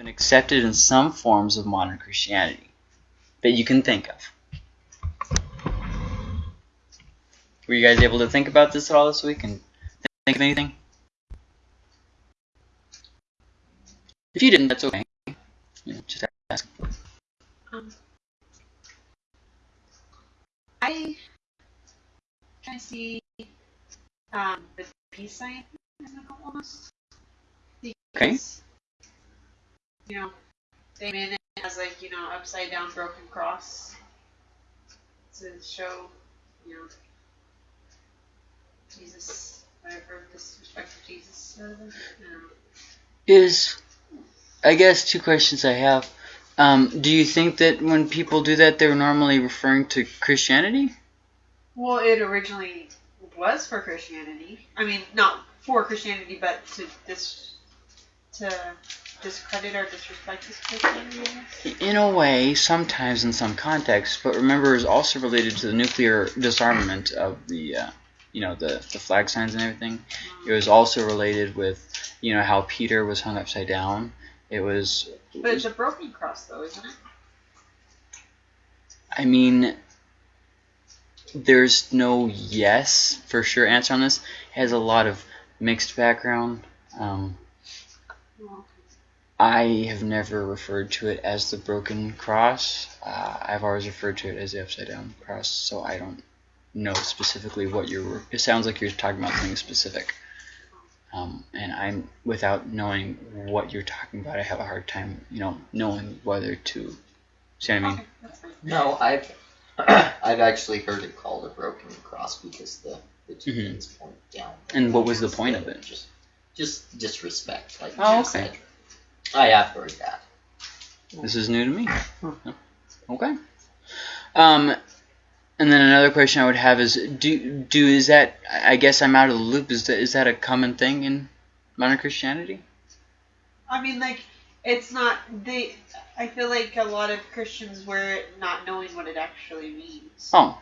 been accepted in some forms of modern Christianity that you can think of. Were you guys able to think about this at all this week and think of anything? If you didn't, that's okay. You know, just ask. Um, I kind of see um, the peace sign in the almost. Okay. You know, they made it as like you know upside down broken cross to show you know Jesus whatever disrespect of Jesus. or whatever, you know. Is, I guess, two questions I have. Um, do you think that when people do that, they're normally referring to Christianity? Well, it originally was for Christianity. I mean, not for Christianity, but to this to discredit or disrespect this guess. In a way, sometimes in some contexts, but remember, it's also related to the nuclear disarmament of the, uh, you know, the, the flag signs and everything. It was also related with, you know, how Peter was hung upside down. It was, But it's a broken cross, though, isn't it? I mean, there's no yes for sure answer on this. It has a lot of mixed background. Um, Well, I have never referred to it as the broken cross. Uh, I've always referred to it as the upside down cross, so I don't know specifically what you're. It sounds like you're talking about something specific. Um, and I'm without knowing what you're talking about, I have a hard time, you know, knowing whether to. See what I mean? okay, that's fine. No, I've I've actually heard it called a broken cross because the the 2 Mhm. things point down. And what was the point of it? Just just disrespect, like Oh, okay. said. I have heard that. This is new to me. Okay. Um, and then another question I would have is, do do is that? I guess I'm out of the loop. Is that is that a common thing in modern Christianity? I mean, like, it's not. They. I feel like a lot of Christians wear it not knowing what it actually means. Oh,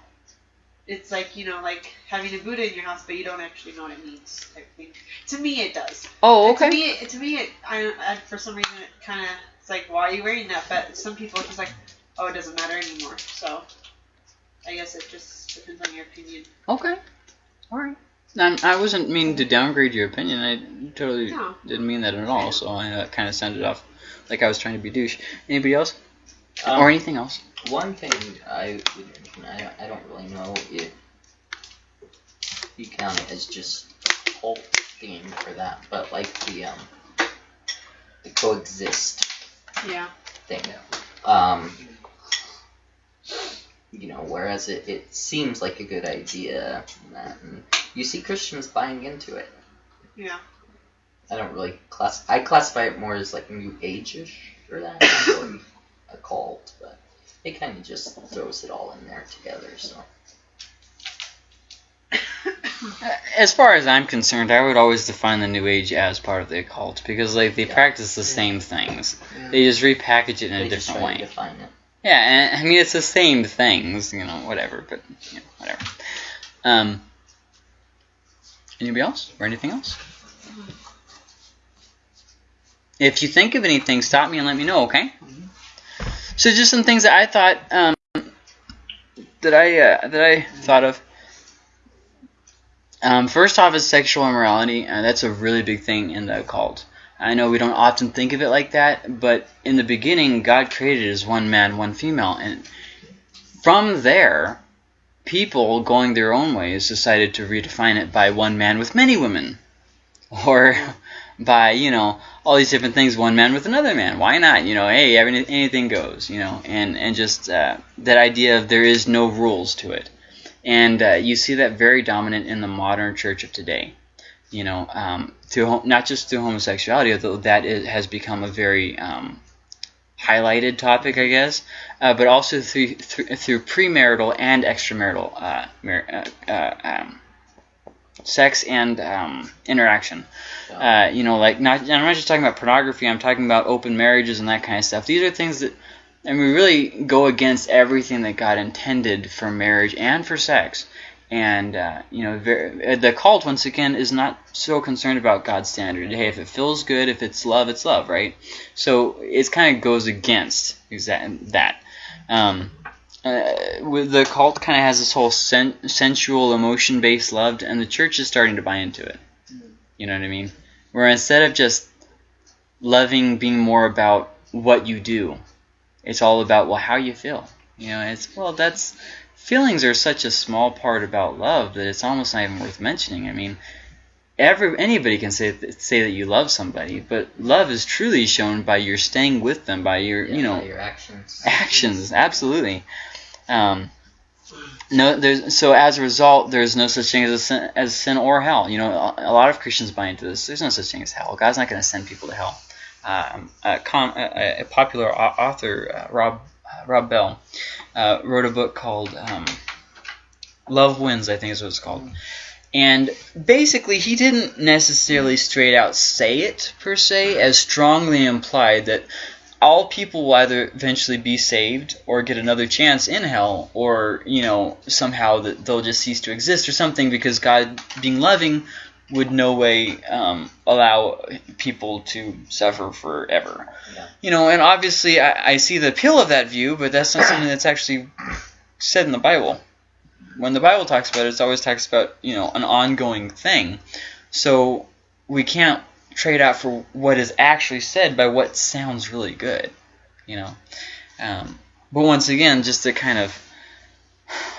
It's like you know, like having a Buddha in your house, but you don't actually know what it means. Type thing. To me, it does. oh, okay. To me, it, to me, it, I, I, for some reason, it kind of it's like, why are you wearing that? But some people it's just like, oh, it doesn't matter anymore. So, I guess it just depends on your opinion. Okay. All right. I'm, I wasn't meaning to downgrade your opinion. I totally No. didn't mean that at all. So I uh, kind of sounded off like I was trying to be douche. Anybody else Um, or anything else? One thing I would mention, I don't, I don't really know if you count it as just a cult theme for that, but like the um the coexist Yeah. thing. Um, you know, whereas it, it seems like a good idea, and that, and you see Christians buying into it. Yeah. I don't really class. I classify it more as like new age-ish for that, not really a cult, but it kind of just throws it all in there together. So As far as I'm concerned, I would always define the New Age as part of the occult because like they Yeah. practice the same things. They just repackage it in they a just different try way. to define it. Yeah, and I mean it's the same things, you know, whatever, but you know, whatever. Um, anybody else or anything else? If you think of anything, stop me and let me know, okay? So just some things that I thought um, that I uh, that I thought of. Um, first off is sexual immorality, and that's a really big thing in the occult. I know we don't often think of it like that, but in the beginning, God created as one man, one female, and from there, people going their own ways decided to redefine it by one man with many women, or by you know all these different things, one man with another man. Why not? You know, hey, every, anything goes. You know, and and just uh, that idea of there is no rules to it, and uh, you see that very dominant in the modern church of today you know, um, through not just through homosexuality, although that is, has become a very um, highlighted topic, I guess, uh, but also through through, through premarital and extramarital uh, mar- uh, uh, um, sex and um, interaction. Uh, you know, like not I'm not just talking about pornography. I'm talking about open marriages and that kind of stuff. These are things that. And we really go against everything that God intended for marriage and for sex. And uh, you know, very, the cult once again is not so concerned about God's standard. Hey, if it feels good, if it's love, it's love, right? So it kind of goes against that. Um, uh, with the cult kind of has this whole sen- sensual, emotion-based love, and the church is starting to buy into it. You know what I mean? Where instead of just loving being more about what you do, it's all about well how you feel. You know, it's well that's feelings are such a small part about love that it's almost not even worth mentioning. I mean, every anybody can say say that you love somebody, but love is truly shown by your staying with them, by your Yeah, you know your actions. actions. Absolutely. Um, no, there's so as a result, there's no such thing as a sin, as sin or hell. You know, a, a lot of Christians buy into this. There's no such thing as hell. God's not going to send people to hell. Um, a, com, a, a popular author, uh, Rob uh, Rob Bell, uh, wrote a book called um, Love Wins. I think is what it's called. And basically, he didn't necessarily straight out say it per se, as strongly implied that all people will either eventually be saved or get another chance in hell, or you know somehow that they'll just cease to exist or something because God, being loving, would no way um, allow people to suffer forever. Yeah. You know, and obviously I, I see the appeal of that view, but that's not something that's actually said in the Bible. When the Bible talks about it, it always talks about you know an ongoing thing. So we can't trade out for what is actually said by what sounds really good, you know. Um, but once again, just a kind of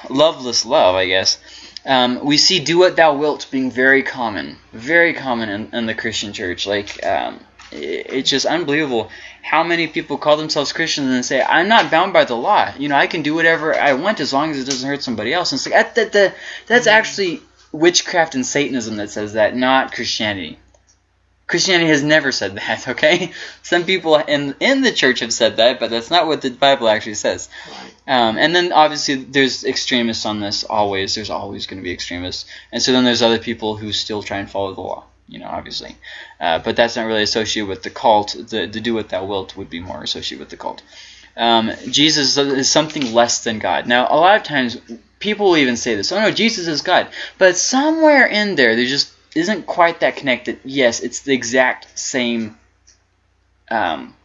loveless love, I guess. Um, we see "do what thou wilt" being very common, very common in, in the Christian church. Like um, it, it's just unbelievable how many people call themselves Christians and say, "I'm not bound by the law. You know, I can do whatever I want as long as it doesn't hurt somebody else." And it's like that, that, that that's actually witchcraft and Satanism that says that, not Christianity. Christianity has never said that, okay? Some people in in the church have said that, but that's not what the Bible actually says. Um, and then obviously there's extremists on this always. There's always going to be extremists. And so then there's other people who still try and follow the law, you know, obviously. Uh, but that's not really associated with the cult. The, the do what thou wilt would be more associated with the cult. Um, Jesus is something less than God. Now, a lot of times people will even say this. Oh no, Jesus is God. But somewhere in there, there just isn't quite that connected. Yes, it's the exact same um,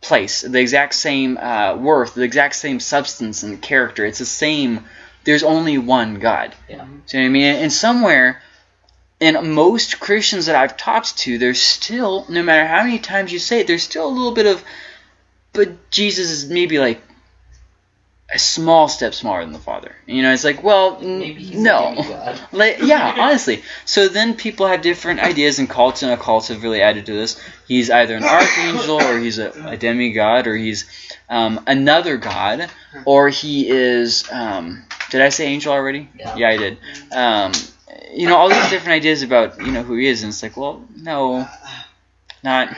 place, the exact same uh, worth, the exact same substance and character. It's the same. There's only one God. Yeah. So I mean, and somewhere, in most Christians that I've talked to, there's still, no matter how many times you say it, there's still a little bit of, but Jesus is maybe like a small step smaller than the Father. You know, it's like, well, n- Maybe he's no. Like, yeah, honestly. So then people have different ideas, and cults and occults have really added to this. He's either an archangel, or he's a, a demigod, or he's um, another god, or he is. Um, did I say angel already? Yeah. I did. Um, you know, all these different ideas about you know who he is, and it's like, well, no, not,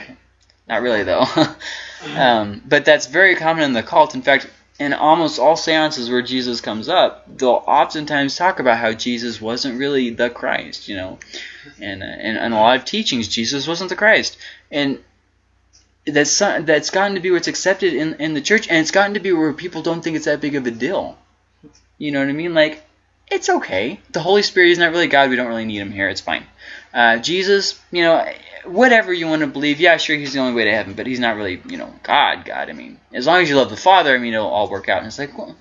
not really though. um, but that's very common in the cult. In fact, in almost all seances where Jesus comes up, they'll oftentimes talk about how Jesus wasn't really the Christ, you know. And uh, and, and a lot of teachings, Jesus wasn't the Christ. And that's that's gotten to be what's accepted in, in the church, and it's gotten to be where people don't think it's that big of a deal. You know what I mean? Like, it's okay. The Holy Spirit is not really God. We don't really need him here. It's fine. Uh, Jesus, you know, whatever you want to believe, yeah, sure, he's the only way to heaven, but he's not really, you know, God, God. I mean, as long as you love the Father, I mean, it'll all work out. And it's like, well,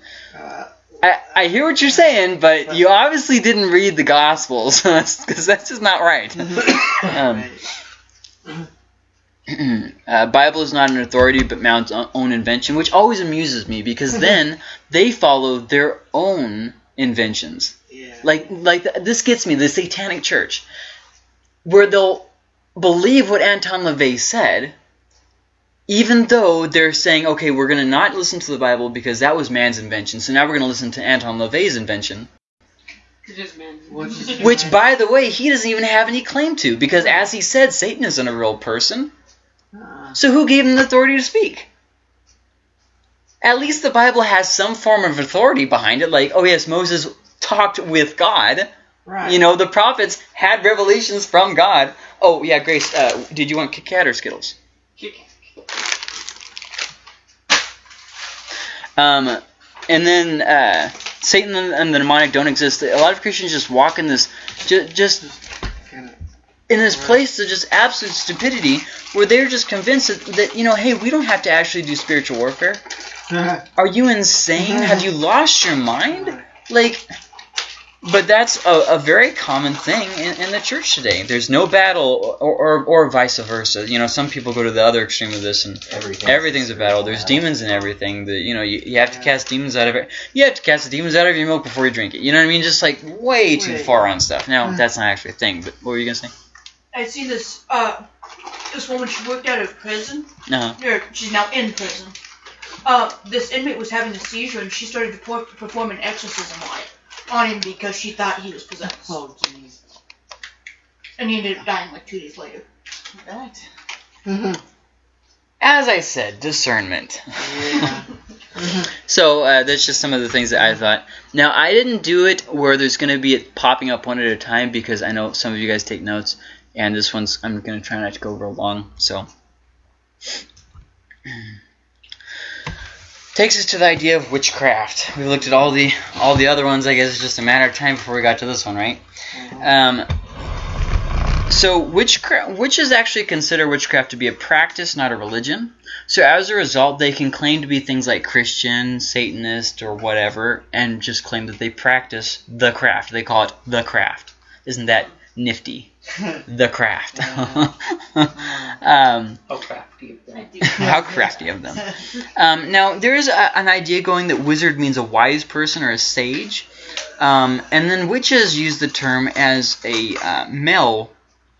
I, I hear what you're saying, but you obviously didn't read the Gospels, because that's just not right. Um, uh, Bible is not an authority, but man's own invention, which always amuses me because then they follow their own inventions. yeah. Like, like th- this gets me the Satanic Church, where they'll believe what Anton LaVey said, even though they're saying, okay, we're going to not listen to the Bible because that was man's invention, so now we're going to listen to Anton LaVey's invention. Which by the way, he doesn't even have any claim to, because as he said, Satan isn't a real person. Uh, So who gave him the authority to speak? At least the Bible has some form of authority behind it, like, oh yes, Moses talked with God. right. You know, the prophets had revelations from God. Oh yeah, Grace, uh, did you want Kit Kat or Skittles? Um, and then, uh, Satan and, and the demonic don't exist. A lot of Christians just walk in this, just, just in this place of just absolute stupidity, where they're just convinced that, that you know, hey, we don't have to actually do spiritual warfare. Are you insane? Have you lost your mind? Like, but that's a, a very common thing in, in the church today. There's no battle, or, or, or vice versa. You know, some people go to the other extreme of this, and Everything. everything's a battle. There's demons in everything. The, you know, you, you have to cast demons out of it. You have to cast the demons out of your milk before you drink it. You know what I mean? Just like way too Wait. far on stuff. Now, that's not actually a thing. But what were you gonna say? I see this uh this woman she worked out of prison. Uh, Or she's now in prison. Uh, this inmate was having a seizure and she started to perform an exorcism on it on him because she thought he was possessed. Oh, jeez. And he ended up dying like two days later. Right. as I said, discernment. Yeah. So uh, that's just some of the things that I thought. Now I didn't do it where there's going to be it popping up one at a time because I know some of you guys take notes, and this one's I'm going to try not to go over long. So takes us to the idea of witchcraft. We looked at all the all the other ones. I guess it's just a matter of time before we got to this one, right? Um, so witchcraft, witches actually consider witchcraft to be a practice, not a religion. So as a result, they can claim to be things like Christian, Satanist, or whatever, and just claim that they practice the craft. They call it the craft. Isn't that nifty? The craft. um, How crafty of them. how crafty of them. Um, now, there is a, an idea going that wizard means a wise person or a sage. Um, and then witches use the term as a uh, male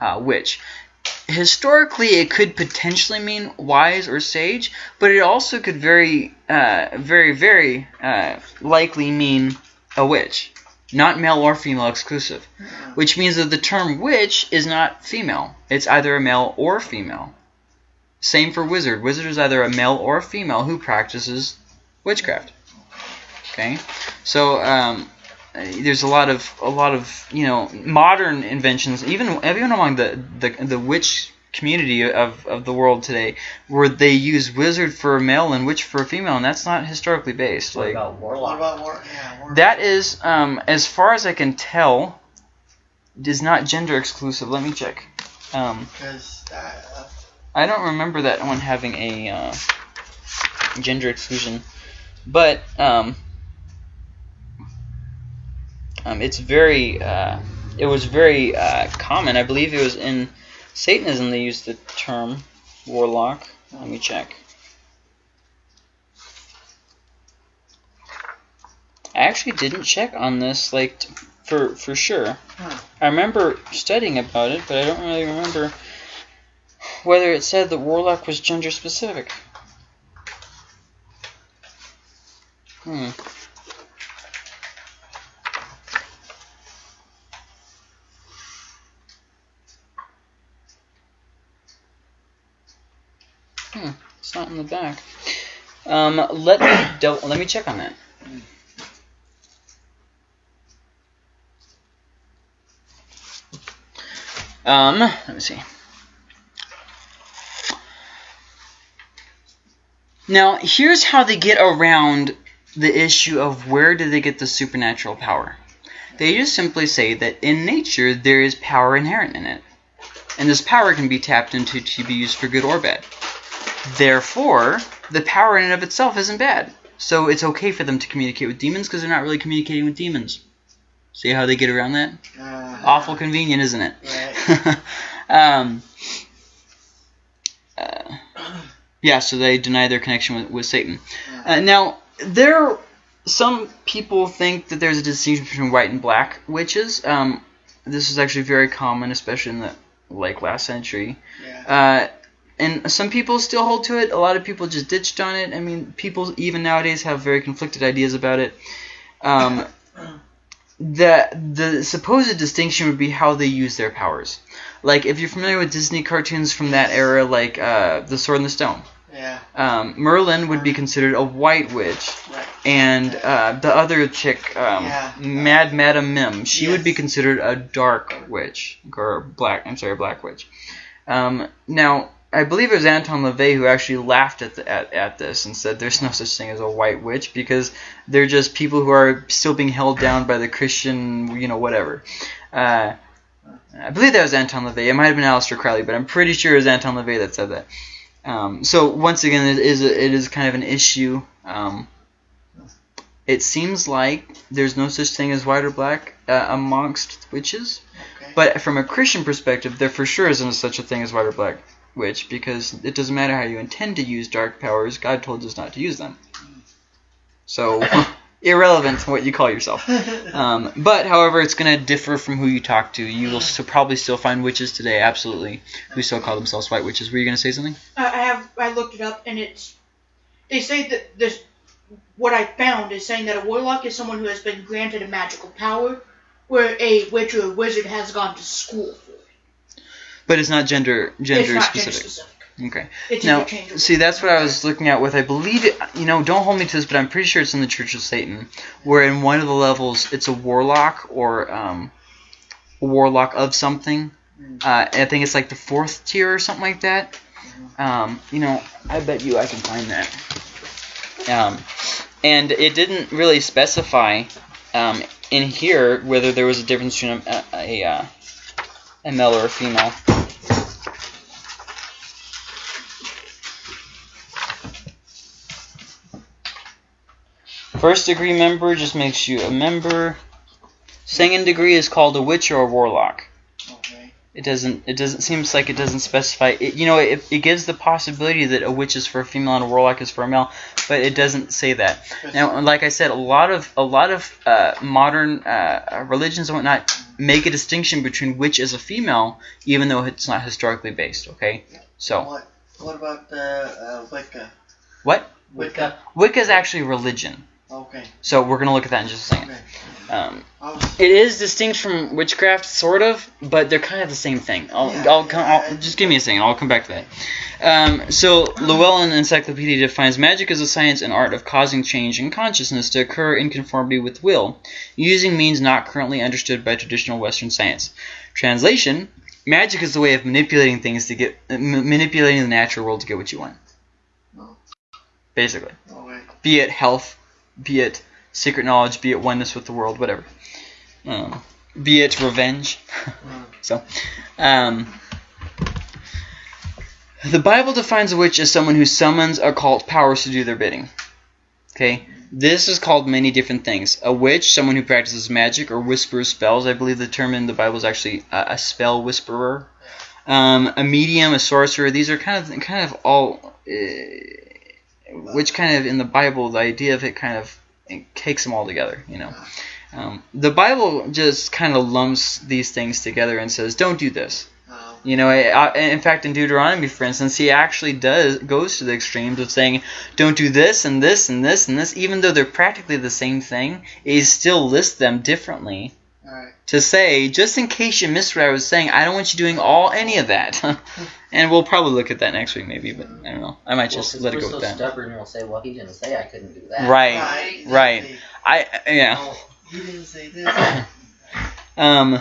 uh, witch. Historically, it could potentially mean wise or sage, but it also could very, uh, very, very uh, likely mean a witch. Not male or female exclusive. Which means that the term witch is not female. It's either a male or female. Same for wizard. Wizard is either a male or a female who practices witchcraft. Okay, so um, there's a lot of a lot of you know modern inventions, even even among the the, the witch community of, of the world today, where they use wizard for a male and witch for a female, and that's not historically based. What Like about What warlock? about war? Yeah, war. that is, um, as far as I can tell, is not gender exclusive. Let me check. Um, Because uh, I don't remember that one having a uh, gender exclusion, but um, um, it's very. Uh, it was very uh, common. I believe it was in Satanism they used the term warlock. Let me check. I actually didn't check on this, like t- for for sure. Huh. I remember studying about it, but I don't really remember whether it said that warlock was gender specific. Hmm. Hmm. The back. Um. Let me double, let me check on that. Um. Let me see. Now, here's how they get around the issue of where do they get the supernatural power. They just simply say that in nature there is power inherent in it. And this power can be tapped into to be used for good or bad. Therefore, the power in and of itself isn't bad. So it's okay for them to communicate with demons because they're not really communicating with demons. See how they get around that? uh, Awful convenient, isn't it? Right. um, uh, yeah, so they deny their connection with, with Satan. Uh, now, there, some people think that there's a distinction between white and black witches. Um, this is actually very common, especially in the like last century. Yeah. Uh, and some people still hold to it. A lot of people just ditched on it. I mean, people even nowadays have very conflicted ideas about it. Um, the the supposed distinction would be how they use their powers. Like if you're familiar with Disney cartoons from that era, like uh, The Sword and the Stone, Yeah. um, Merlin would be considered a white witch, Right. and uh, the other chick, um, Yeah. Mad Madam Mim, she would be considered a dark witch or black. I'm sorry, a black witch. Um, now, I believe it was Anton LaVey who actually laughed at, the, at at this and said there's no such thing as a white witch because they're just people who are still being held down by the Christian, you know, whatever. Uh, I believe that was Anton LaVey. It might have been Aleister Crowley, but I'm pretty sure it was Anton LaVey that said that. Um, so once again, it is a, it is kind of an issue. Um, it seems like there's no such thing as white or black uh, amongst witches. Okay. But from a Christian perspective, there for sure isn't such a thing as white or black witch because it doesn't matter how you intend to use dark powers. God told us not to use them. So irrelevant to what you call yourself. Um, but however, it's going to differ from who you talk to. You will still, probably still find witches today, absolutely, who still call themselves white witches. Were you going to say something? I I have I looked it up and it's they say that this what I found is saying that a warlock is someone who has been granted a magical power, where a witch or a wizard has gone to school for. But it's not gender gender not specific. gender specific. Okay. It's Now, see, that's what I was looking at with. I believe it. You know, don't hold me to this, but I'm pretty sure it's in the Church of Satan, where in one of the levels it's a warlock or um, a warlock of something. Uh, I think it's like the fourth tier or something like that. Um, you know, I bet you I can find that. Um, and it didn't really specify um, in here whether there was a difference between a, a, a, uh, a male or a female. First degree member just makes you a member. Second degree is called a witch or a warlock. It doesn't. It doesn't. Seems like it doesn't specify. It, you know, it, it gives the possibility that a witch is for a female and a warlock is for a male, but it doesn't say that. Now, like I said, a lot of a lot of uh, modern uh, religions and whatnot make a distinction between witch as a female, even though it's not historically based. Okay, so What What about the uh, Wicca? what Wicca. Wicca is actually religion. Okay. So we're gonna look at that in just a second. Okay. Um, It is distinct from witchcraft, sort of, but they're kind of the same thing. I'll, Yeah, I'll, come, I'll just give me a second. I'll come back to that. Um, so Llewellyn Encyclopedia defines magic as a science and art of causing change in consciousness to occur in conformity with will, using means not currently understood by traditional Western science. Translation: Magic is the way of manipulating things to get uh, m- manipulating the natural world to get what you want. Oh. Basically be it health, be it secret knowledge, be it oneness with the world, whatever. Um, be it revenge. so, um, the Bible defines a witch as someone who summons occult powers to do their bidding. Okay, this is called many different things. A witch, someone who practices magic or whispers spells. I believe the term in the Bible is actually a, a spell whisperer. Um, a medium, a sorcerer. These are kind of kind of all. Uh, which kind of in the Bible, the idea of it kind of it takes them all together, you know. Um, the Bible just kind of lumps these things together and says, "Don't do this." Oh. You know, I, I- in fact, in Deuteronomy, for instance, he actually does goes to the extremes of saying, "Don't do this and this and this and this," even though they're practically the same thing. He still lists them differently Alright. to say, just in case you missed what I was saying, I don't want you doing all any of that. and we'll probably look at that next week, maybe, but I don't know. I might just let it go so with that. stubborn, we'll say, well, he didn't say I couldn't do that. Right, Right. right. exactly. I yeah. Oh, he didn't say this. Um,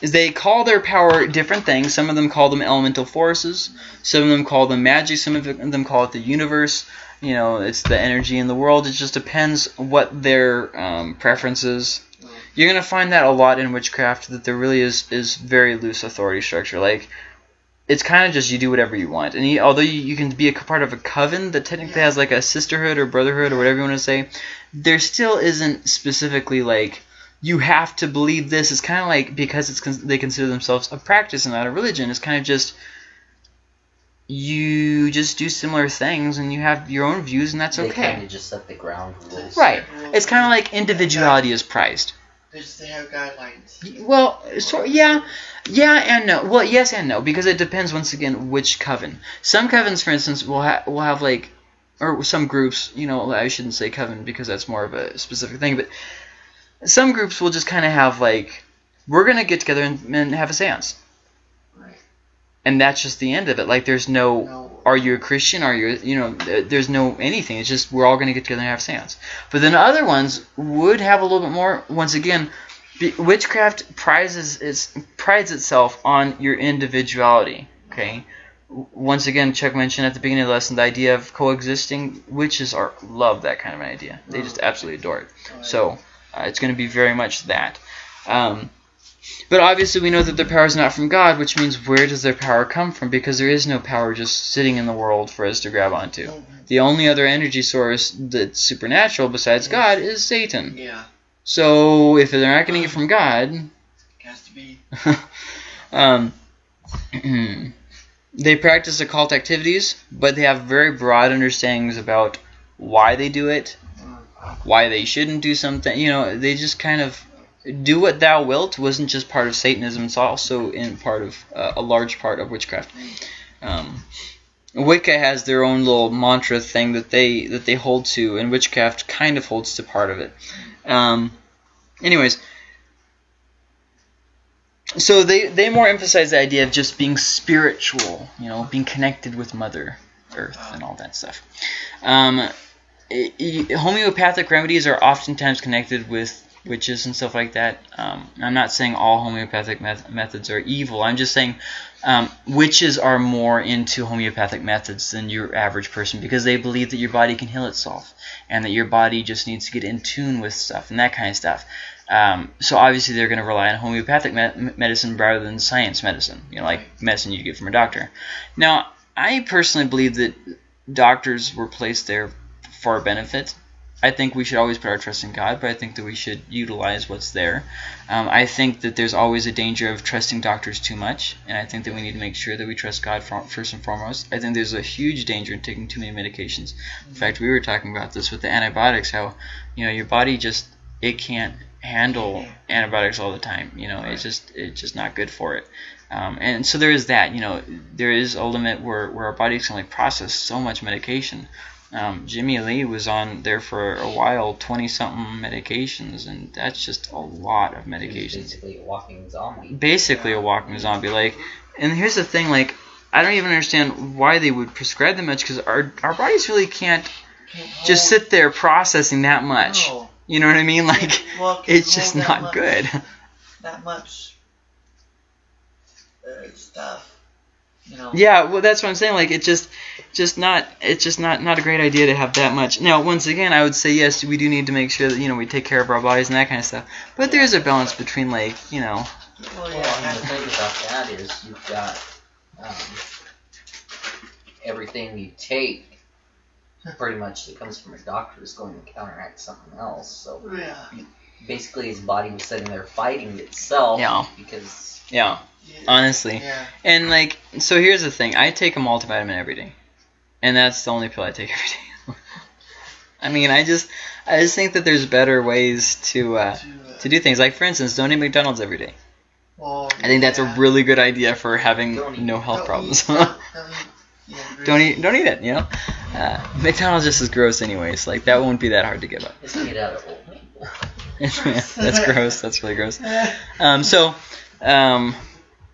is they call their power different things. Some of them call them elemental forces. Some of them call them magic. Some of them call it the universe. You know, it's the energy in the world. It just depends what their um, preference is. You're gonna find that a lot in witchcraft. That there really is is very loose authority structure. Like it's kind of just you do whatever you want. And you, although you, you can be a part of a coven that technically has like a sisterhood or brotherhood or whatever you want to say, there still isn't specifically like you have to believe this. It's kind of like because it's they consider themselves a practice and not a religion. It's kind of just you just do similar things and you have your own views and that's They okay. kind of just set the ground rules. Right. It's kind of like individuality is prized. They they have guidelines. Well, so yeah, yeah and no. Well, yes and no because it depends once again which coven. Some covens, for instance, will ha- will have like, or some groups. You know, I shouldn't say coven because that's more of a specific thing, but some groups will just kind of have like, we're gonna get together and, and have a séance, Right. and that's just the end of it. Like, there's no. No. Are you a Christian? Are you, you know, there's no anything. It's just we're all going to get together and have seance. But then other ones would have a little bit more. Once again, witchcraft prizes its prides itself on your individuality. Okay, once again, Chuck mentioned at the beginning of the lesson the idea of coexisting. Witches are love that kind of an idea. They just absolutely adore it. So uh, it's going to be very much that. Um, but obviously, we know that their power is not from God, which means where does their power come from? Because there is no power just sitting in the world for us to grab onto. The only other energy source that's supernatural besides God is Satan. Yeah, So if they're not getting it from God, has to be. um, they practice occult activities, but they have very broad understandings about why they do it, why they shouldn't do something. You know, they just kind of do what thou wilt wasn't just part of Satanism; it's also in part of uh, a large part of witchcraft. Um, Wicca has their own little mantra thing that they that they hold to, and witchcraft kind of holds to part of it. Um, anyways, so they they more emphasize the idea of just being spiritual, you know, being connected with Mother Earth and all that stuff. Um, homeopathic remedies are oftentimes connected with witches and stuff like that. Um, I'm not saying all homeopathic meth- methods are evil. I'm just saying um, witches are more into homeopathic methods than your average person because they believe that your body can heal itself and that your body just needs to get in tune with stuff and that kind of stuff. Um, so obviously they're going to rely on homeopathic me- medicine rather than science medicine, you know, like medicine you get from a doctor. Now, I personally believe that doctors were placed there for our benefit. I think we should always put our trust in God, but I think that we should utilize what's there. Um, I think that there's always a danger of trusting doctors too much, and I think that we need to make sure that we trust God fir- first and foremost. I think there's a huge danger in taking too many medications. In fact, we were talking about this with the antibiotics, how you know your body just it can't handle antibiotics all the time. You know, it's just it's just not good for it. Um, and so there is that. You know, there is a limit where where our bodies can only process so much medication. Um, Jimmy Lee was on there for a while, 20 something medications, and that's just a lot of medications. basically a walking zombie. Basically, a walking zombie. Like, and here's the thing, like, I don't even understand why they would prescribe that much because our our bodies really can't Can't just sit there processing that much. No. You know what I mean? Like, Well, it's just not much- good. That much uh, stuff. You know. Yeah, well, that's what I'm saying. Like, it just, just not, it's just not, not a great idea to have that much. Now, once again, I would say yes, we do need to make sure that you know we take care of our bodies and that kind of stuff. But there's a balance between like, you know, Well, yeah. Well, I mean, the thing about that is you've got um, everything you take pretty much that comes from a doctor is going to counteract something else. So Yeah. basically, his body was sitting there fighting itself Yeah. because yeah, yeah. honestly. Yeah. And like, so here's the thing: I take a multivitamin every day, and that's the only pill I take every day. I mean, I just, I just think that there's better ways to uh, To, uh, to do things. Like, for instance, don't eat McDonald's every day. well, I think that's a really good idea for having eat- no health Don't problems. eat- don't, don't eat. Yeah, don't eat, don't eat it. You know, uh, McDonald's just is gross anyways. Like that won't be that hard to give up. it's made out of old people. that's gross. That's really gross. Um, so, um,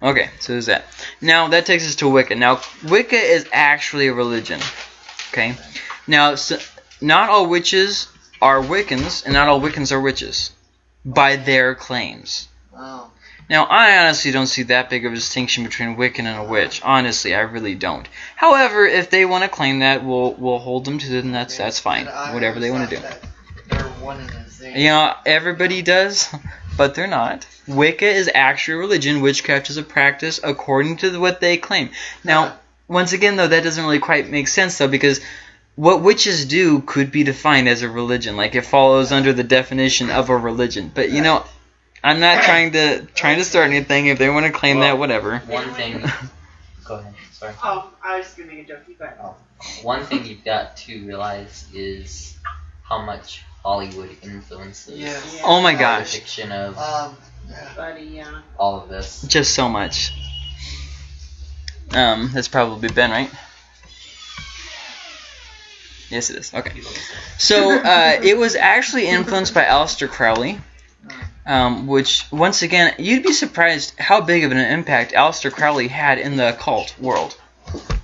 okay, so there's that. Now that takes us to Wicca. Now Wicca is actually a religion. Okay. Now, so, not all witches are Wiccans, and not all Wiccans are witches, by their claims. Oh. Now, I honestly don't see that big of a distinction between Wiccan and a witch. Honestly, I really don't. However, if they want to claim that, we'll we'll hold them to it, and that's that's fine. Whatever they want to do. thought that They're one and the same. You know, everybody does, but they're not. Wicca is actually a religion. Witchcraft is a practice according to what they claim. Now, once again, though, that doesn't really quite make sense, though, because what witches do could be defined as a religion. Like it follows under the definition of a religion. But you know, I'm not trying to trying to start anything. If they want to claim that, whatever. One thing. Go ahead. Sorry. Oh, I was gonna make a joke, but One thing you've got to realize is how much Hollywood influences Yes. Yeah. Oh my the gosh, fiction of Um. Yeah. buddy, yeah. all of this. just so much. Um, that's probably Ben, right? Yes, it is. Okay. So uh, it was actually influenced by Aleister Crowley, um, which once again you'd be surprised how big of an impact Aleister Crowley had in the occult world.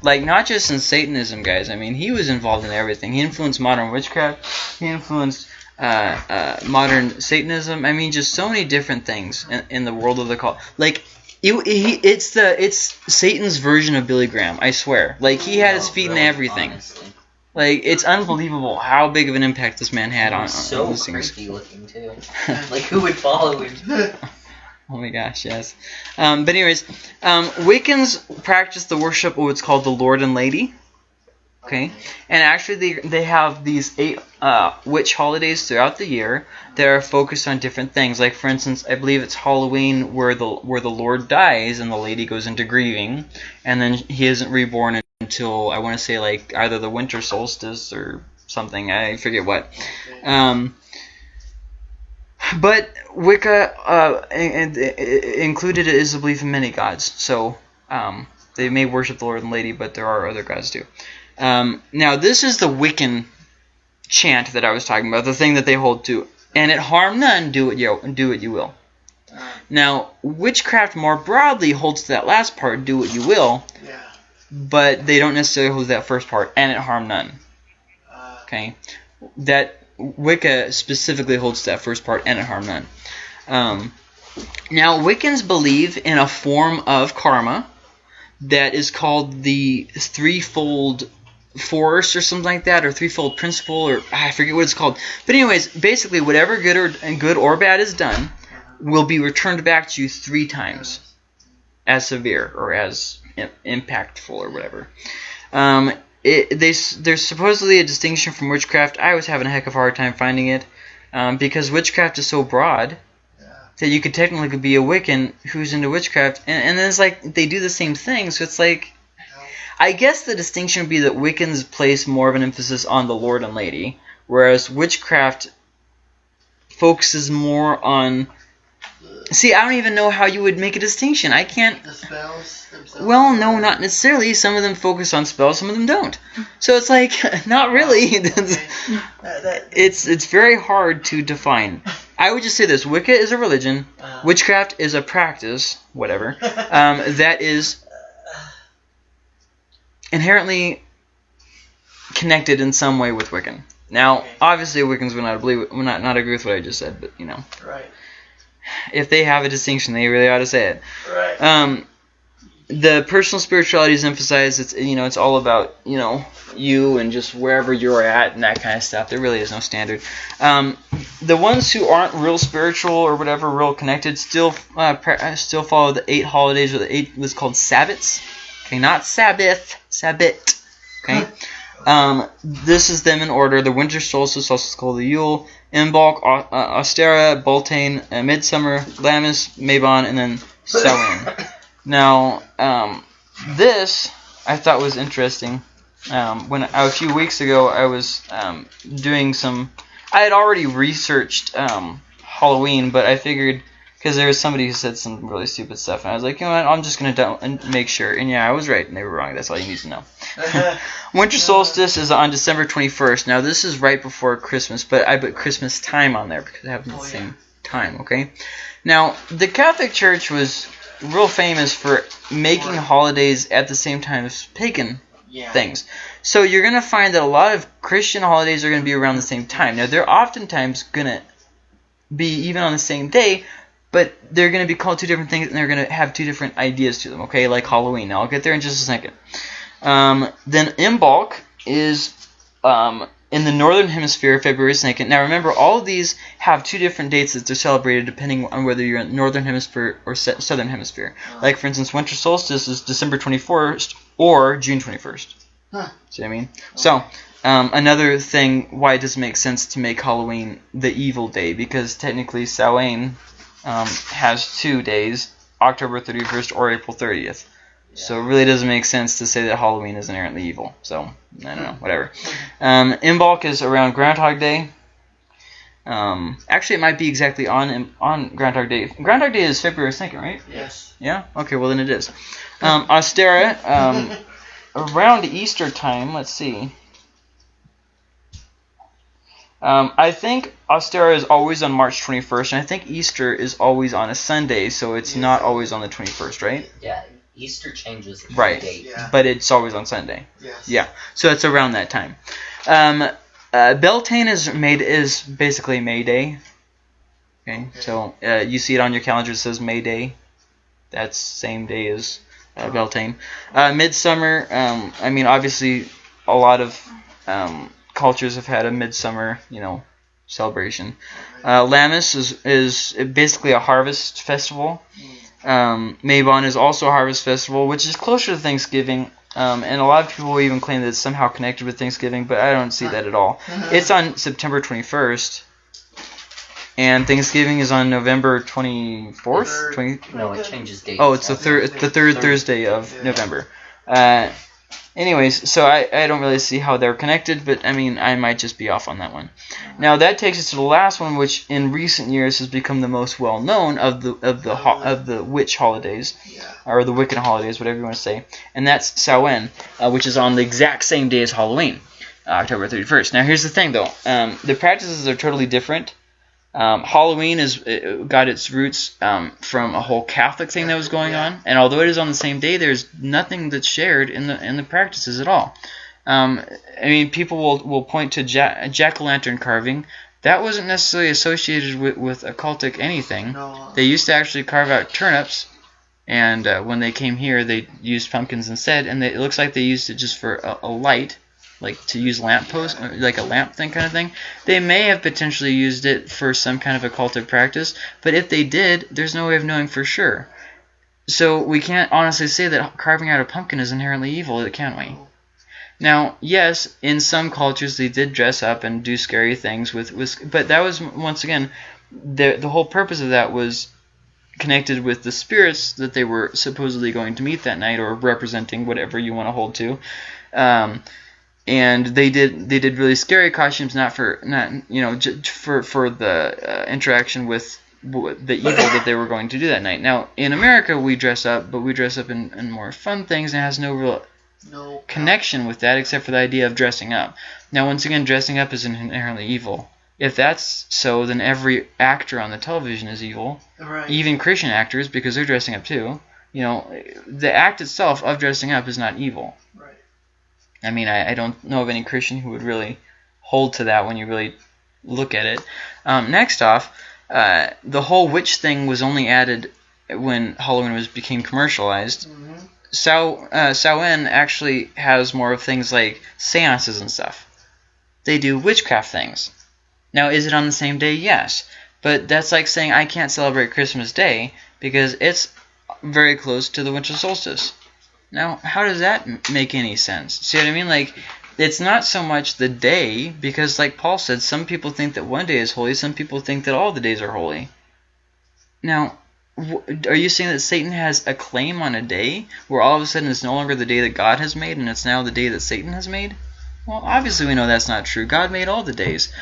Like not just in Satanism, guys. I mean, he was involved in everything. He influenced modern witchcraft. He influenced uh, uh, modern Satanism. I mean, just so many different things in, in the world of the cult. Like It, he, it's the it's Satan's version of Billy Graham. I swear. Like he had his Oh, feet in everything. honestly. Like it's unbelievable how big of an impact this man had He on, was on so listeners. creepy looking too. Like who would follow him? Oh my gosh, yes. Um, but anyways, um, Wiccans practice the worship of what's called the Lord and Lady. Okay, and actually they they have these eight uh, witch holidays throughout the year that are focused on different things. Like for instance, I believe it's Halloween where the where the Lord dies and the lady goes into grieving, and then he isn't reborn until I want to say like either the winter solstice or something. I forget what. Um, but Wicca uh, in- in- included is a belief in many gods. So um, they may worship the Lord and Lady, but there are other gods too. Um, now this is the Wiccan chant that I was talking about, the thing that they hold to, and it harm none, do what you do what you will. Now witchcraft more broadly holds to that last part, do what you will, yeah. but they don't necessarily hold to that first part, and it harm none. Uh, Okay, that Wicca specifically holds to that first part, and it harm none. Um, now Wiccans believe in a form of karma that is called the threefold force or something like that, or threefold principle, or I forget what it's called. But anyways, basically, whatever good or good or bad is done will be returned back to you three times as severe or as impactful or whatever. Um, it, they, there's supposedly a distinction from witchcraft. I was having a heck of a hard time finding it um, because witchcraft is so broad that you could technically be a Wiccan who's into witchcraft, and, and then it's like they do the same thing. So it's like, I guess the distinction would be that Wiccans place more of an emphasis on the Lord and Lady, whereas witchcraft focuses more on. See, I don't even know how you would make a distinction. I can't. The spells themselves. Well, no, not necessarily. Some of them focus on spells, some of them don't. So it's like, not really. Okay. That- that- it's it's very hard to define. I would just say this: Wicca is a religion. uh, Witchcraft is a practice, whatever, um, that is inherently connected in some way with Wiccan. Now, Okay. obviously, Wiccans would not believe, would not not agree with what I just said, but you know, right. if they have a distinction, they really ought to say it. Right. Um, the personal spirituality is emphasized. It's you know, it's all about you know you and just wherever you're at and that kind of stuff. There really is no standard. Um, the ones who aren't real spiritual or whatever, real connected, still uh, still follow the eight holidays or the eight was called Sabbats. Okay, not Sabbath, Sabbat. Okay. Um, this is them in order. The winter solstice, also called the Yule, Imbolc, uh, Ostara, Beltane, uh, Midsummer, Lammas, Mabon, and then Samhain. Now, um, this I thought was interesting. Um, when a few weeks ago I was um, doing some, I had already researched um, Halloween, but I figured because there was somebody who said some really stupid stuff, and I was like, you know what, I'm just gonna do- and make sure. And yeah, I was right, and they were wrong. That's all you need to know. Winter solstice is on December 21st. Now this is right before Christmas, but I put Christmas time on there because it happens at the Oh, yeah. same time. Okay. Now the Catholic Church was real famous for making holidays at the same time as pagan yeah. things. So you're gonna find that a lot of Christian holidays are gonna be around the same time. Now they're oftentimes gonna be even on the same day, but they're gonna be called two different things and they're gonna have two different ideas to them. Okay, like Halloween. Now I'll get there in just a second. Um, then Imbolc is um, in the northern hemisphere, February 2nd. Now remember, all of these have two different dates that they're celebrated depending on whether you're in northern hemisphere or southern hemisphere. Like for instance, winter solstice is December 21st or June 21st. Huh. See what I mean? So um, another thing why it doesn't make sense to make Halloween the evil day because technically Samhain um, has two days, October 31st or April 30th. So it really doesn't make sense to say that Halloween is inherently evil. So I don't know, whatever. Um, Imbolc is around Groundhog Day. Um, actually, it might be exactly on on Groundhog Day. Groundhog Day is February 2nd, right? Yes. Yeah. Okay. Well, then it is. Um, Ostara. Um, around Easter time, let's see. Um, I think Ostara is always on March 21st, and I think Easter is always on a Sunday, so it's Yes. not always on the 21st, right? Yeah, Easter changes the Right. date. Yeah. But it's always on Sunday. Yes. Yeah. So it's around that time. Um, uh, Beltane is made is basically May Day. Okay. Okay. So uh, you see it on your calendar. It says May Day. That's same day as uh, Beltane. Uh, Midsummer. Um, I mean, obviously, a lot of um, cultures have had a midsummer, you know, celebration. Uh, Lammas is is basically a harvest festival. Um, Mabon is also a harvest festival, which is closer to Thanksgiving. Um, and a lot of people even claim that it's somehow connected with Thanksgiving, but I don't see that at all. It's on September 21st, and Thanksgiving is on November 24th. 20, No, it changes dates. Oh, it's the third, the third Third. Thursday of November. Uh, anyways, so I, I don't really see how they're connected, but I mean I might just be off on that one. Now that takes us to the last one, which in recent years has become the most well known of the of the ho- of the witch holidays Yeah. or the Wiccan holidays, whatever you want to say, and that's Samhain, uh, which is on the exact same day as Halloween, uh, October 31st. Now here's the thing though, um, the practices are totally different. Um, Halloween is uh, got its roots um, from a whole Catholic thing that was going on, and although it is on the same day, there's nothing that's shared in the in the practices at all. Um, I mean, people will, will point to ja- jack o' lantern carving. That wasn't necessarily associated with, with occultic anything. No. They used to actually carve out turnips, and uh, when they came here, they used pumpkins instead. And they, it looks like they used it just for a, a light, like to use lamp post, like a lamp thing kind of thing. They may have potentially used it for some kind of occultic practice, but if they did, there's no way of knowing for sure. So we can't honestly say that carving out a pumpkin is inherently evil, can we? Now, yes, in some cultures they did dress up and do scary things with, with but that was once again the the whole purpose of that was connected with the spirits that they were supposedly going to meet that night or representing whatever you want to hold to. Um, and they did they did really scary costumes not for not you know j- for for the uh, interaction with w- the evil that they were going to do that night. Now in America we dress up, but we dress up in, in more fun things and it has no real No. connection with that except for the idea of dressing up. Now, once again, dressing up is inherently evil. If that's so, then every actor on the television is evil, Right. even Christian actors because they're dressing up too. You know, the act itself of dressing up is not evil. I mean, I, I don't know of any Christian who would really hold to that when you really look at it. Um, next off, uh, the whole witch thing was only added when Halloween was became commercialized. hmm Sao uh, Samhain actually has more of things like seances and stuff. They do witchcraft things. Now, is it on the same day? Yes, but that's like saying I can't celebrate Christmas Day because it's very close to the winter solstice. Now, how does that make any sense? See what I mean? Like, it's not so much the day because, like Paul said, some people think that one day is holy, some people think that all the days are holy. Now, are you saying that Satan has a claim on a day where all of a sudden it's no longer the day that God has made and it's now the day that Satan has made? Well, obviously we know that's not true. God made all the days.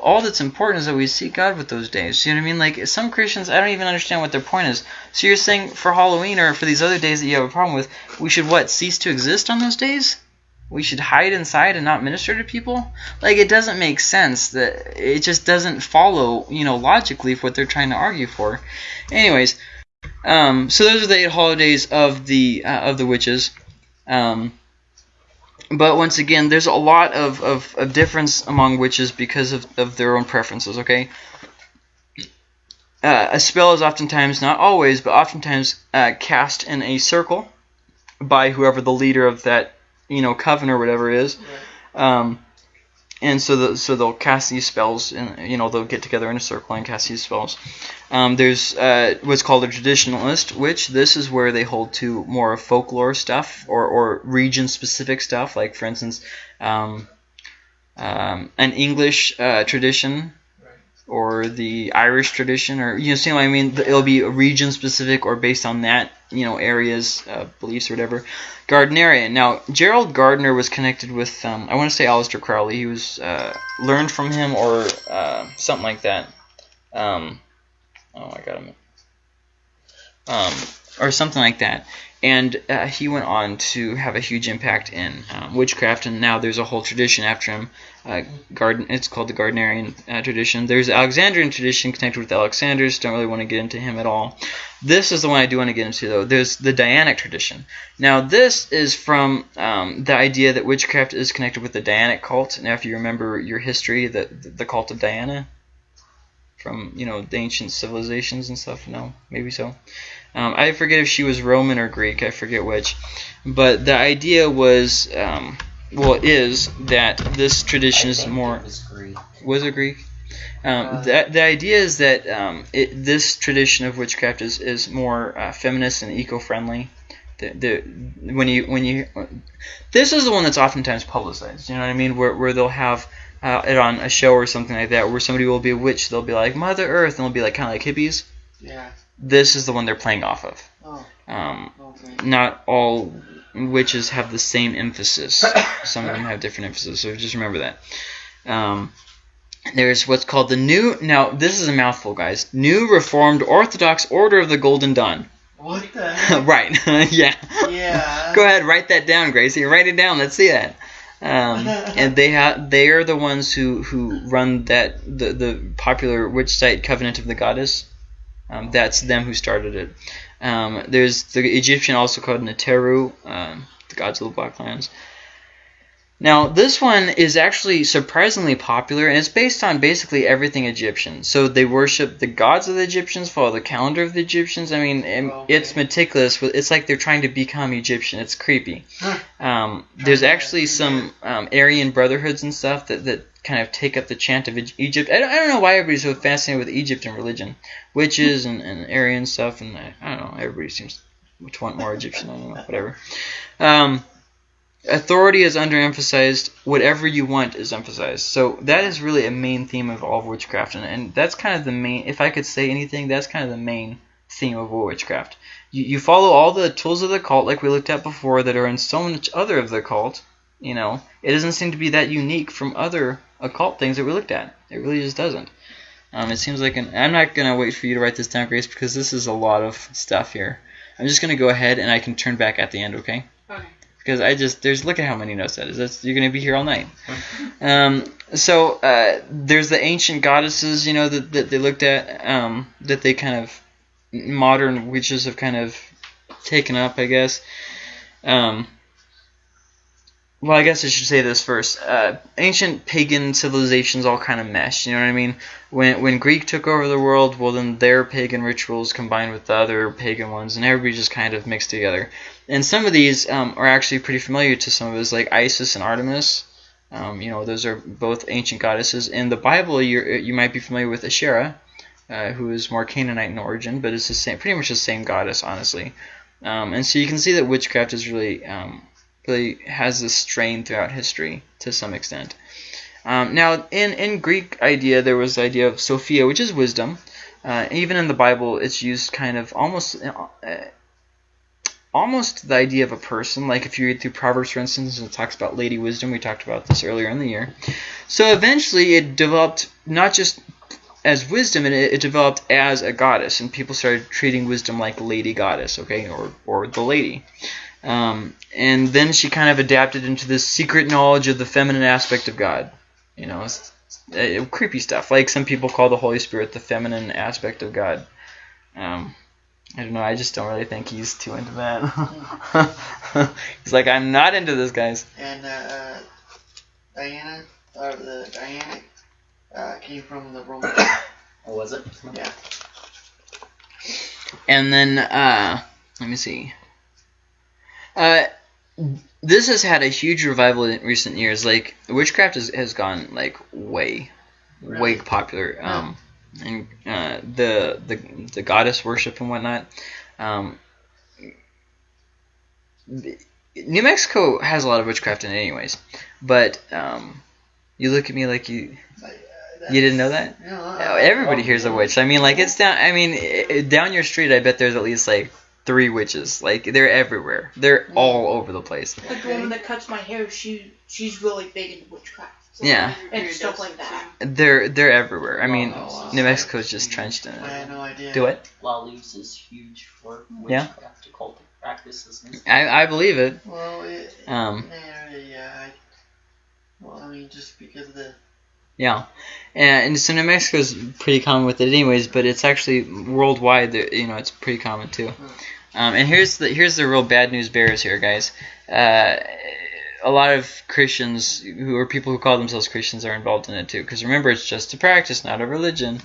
All that's important is that we seek God with those days. You know what I mean? Like some Christians, I don't even understand what their point is. So you're saying for Halloween or for these other days that you have a problem with, we should what cease to exist on those days? We should hide inside and not minister to people? Like it doesn't make sense. That it just doesn't follow, you know, logically what they're trying to argue for. Anyways, um, so those are the eight holidays of the uh, of the witches. Um, but once again, there's a lot of, of, of difference among witches because of, of their own preferences, okay? Uh, a spell is oftentimes, not always, but oftentimes uh, cast in a circle by whoever the leader of that, you know, coven or whatever is. Um, and so the, so they'll cast these spells, and you know they'll get together in a circle and cast these spells. Um, there's uh, what's called a traditionalist, which this is where they hold to more folklore stuff or, or region-specific stuff. Like for instance, um, um, an English uh, tradition or the Irish tradition, or you know, see what I mean? It'll be region-specific or based on that, you know, areas, uh, beliefs or whatever. Gardnerian. Now, Gerald Gardner was connected with, um, I want to say Aleister Crowley. He was uh, learned from him or uh, something like that. Um, oh, I got him. Um, or something like that. And uh, he went on to have a huge impact in um, witchcraft, and now there's a whole tradition after him. Uh, Garden, it's called the Gardnerian uh, tradition. There's the Alexandrian tradition connected with Alex Sanders. Don't really want to get into him at all. This is the one I do want to get into, though. There's the Dianic tradition. Now, this is from um, the idea that witchcraft is connected with the Dianic cult. Now, if you remember your history, the the cult of Diana from you know the ancient civilizations and stuff. No, maybe so. Um, I forget if she was Roman or Greek. I forget which. But the idea was, um, well, is that this tradition is more was Greek. was it Greek? Um, Uh, the, the idea is that um, it, this tradition of witchcraft is, is more uh, feminist and eco-friendly. The, the, when you when you this is the one that's oftentimes publicized. You know what I mean? Where, where they'll have uh, it on a show or something like that, where somebody will be a witch. They'll be like Mother Earth, and they'll be like kind of like hippies. Yeah. This is the one they're playing off of. Oh, Um, okay. not all witches have the same emphasis. Some of them have different emphasis, so just remember that. Um, there's what's called the New. Now, this is a mouthful, guys. New Reformed Orthodox Order of the Golden Dawn. What the right. yeah. Yeah. Go ahead, write that down, Gracie. Write it down. Let's see that. Um, and they have they are the ones who, who run that the, the popular witch site Covenant of the Goddess. Um, that's them who started it. Um, there's the Egyptian also called Neteru, um, the gods of the Black Lands. Now this one is actually surprisingly popular, and it's based on basically everything Egyptian. So they worship the gods of the Egyptians, follow the calendar of the Egyptians. I mean, Okay. it's meticulous. It's like they're trying to become Egyptian. It's creepy. Um, there's actually some um, Aryan brotherhoods and stuff that, that kind of take up the chant of Egypt. I don't, I don't know why everybody's so fascinated with Egypt and religion, witches and, and Aryan stuff, and I, I don't know. Everybody seems to want more Egyptian. I don't know, whatever. Um, authority is underemphasized. Whatever you want is emphasized. So that is really a main theme of all of witchcraft, and, and that's kind of the main. If I could say anything, that's kind of the main theme of all witchcraft. You, you follow all the tools of the cult, like we looked at before, that are in so much other of the cult. You know, it doesn't seem to be that unique from other occult things that we looked at. It really just doesn't. Um, it seems like an. I'm not gonna wait for you to write this down, Grace, because this is a lot of stuff here. I'm just gonna go ahead and I can turn back at the end, okay? Okay. Because I just there's look at how many notes that is. That's you're gonna be here all night. Um, so uh, there's the ancient goddesses, you know, that, that they looked at, um, that they kind of modern witches have kind of taken up, I guess. Um, well, I guess I should say this first. Uh, ancient pagan civilizations all kind of mesh. You know what I mean? When when Greek took over the world, well, then their pagan rituals combined with the other pagan ones, and everybody just kind of mixed together. And some of these um, are actually pretty familiar to some of us, like Isis and Artemis. Um, you know, those are both ancient goddesses. In the Bible, you you might be familiar with Asherah, uh, who is more Canaanite in origin, but it's the same, pretty much the same goddess, honestly. Um, and so you can see that witchcraft is really um, really has this strain throughout history to some extent. Um, now, in in Greek idea, there was the idea of Sophia, which is wisdom. Uh, even in the Bible, it's used kind of almost. Uh, almost the idea of a person. Like if you read through Proverbs, for instance, it talks about Lady Wisdom. We talked about this earlier in the year. So eventually, it developed not just as wisdom, it, it developed as a goddess, and people started treating wisdom like Lady Goddess, okay, or or the lady. Um, and then she kind of adapted into this secret knowledge of the feminine aspect of God. You know, it's, uh, creepy stuff. Like some people call the Holy Spirit the feminine aspect of God. Um, I don't know. I just don't really think he's too into that. he's like, I'm not into this, guys. And uh, uh, Diana, or the Diana, uh, came from the Roman. Or was it? yeah. And then, uh, let me see. Uh, this has had a huge revival in recent years. Like witchcraft has, has gone like way, way popular. Um, and uh, the the the goddess worship and whatnot. Um, New Mexico has a lot of witchcraft in it, anyways. But um, you look at me like you you didn't know that. No, Oh, everybody here's a witch. I mean, like it's down. I mean, i i- down your street, I bet there's at least like three witches. Like they're everywhere. They're all over the place. Like the woman that cuts my hair, she she's really big into witchcraft Yeah. and stuff like that. They're they're everywhere. I mean, Oh, wow. New Mexico's just trenched in it. I it. had no idea. Do it. La Luz is huge for Yeah. witchcraft occultic practices. I I believe it. Well, it, Um, yeah, yeah. I, well, I mean, just because of the. Yeah, and, and so New Mexico's pretty common with it, anyways. But it's actually worldwide. You know, it's pretty common too. Um, and here's the here's the real bad news bears here, guys. Uh, a lot of Christians who are people who call themselves Christians are involved in it too. Because remember, it's just a practice, not a religion,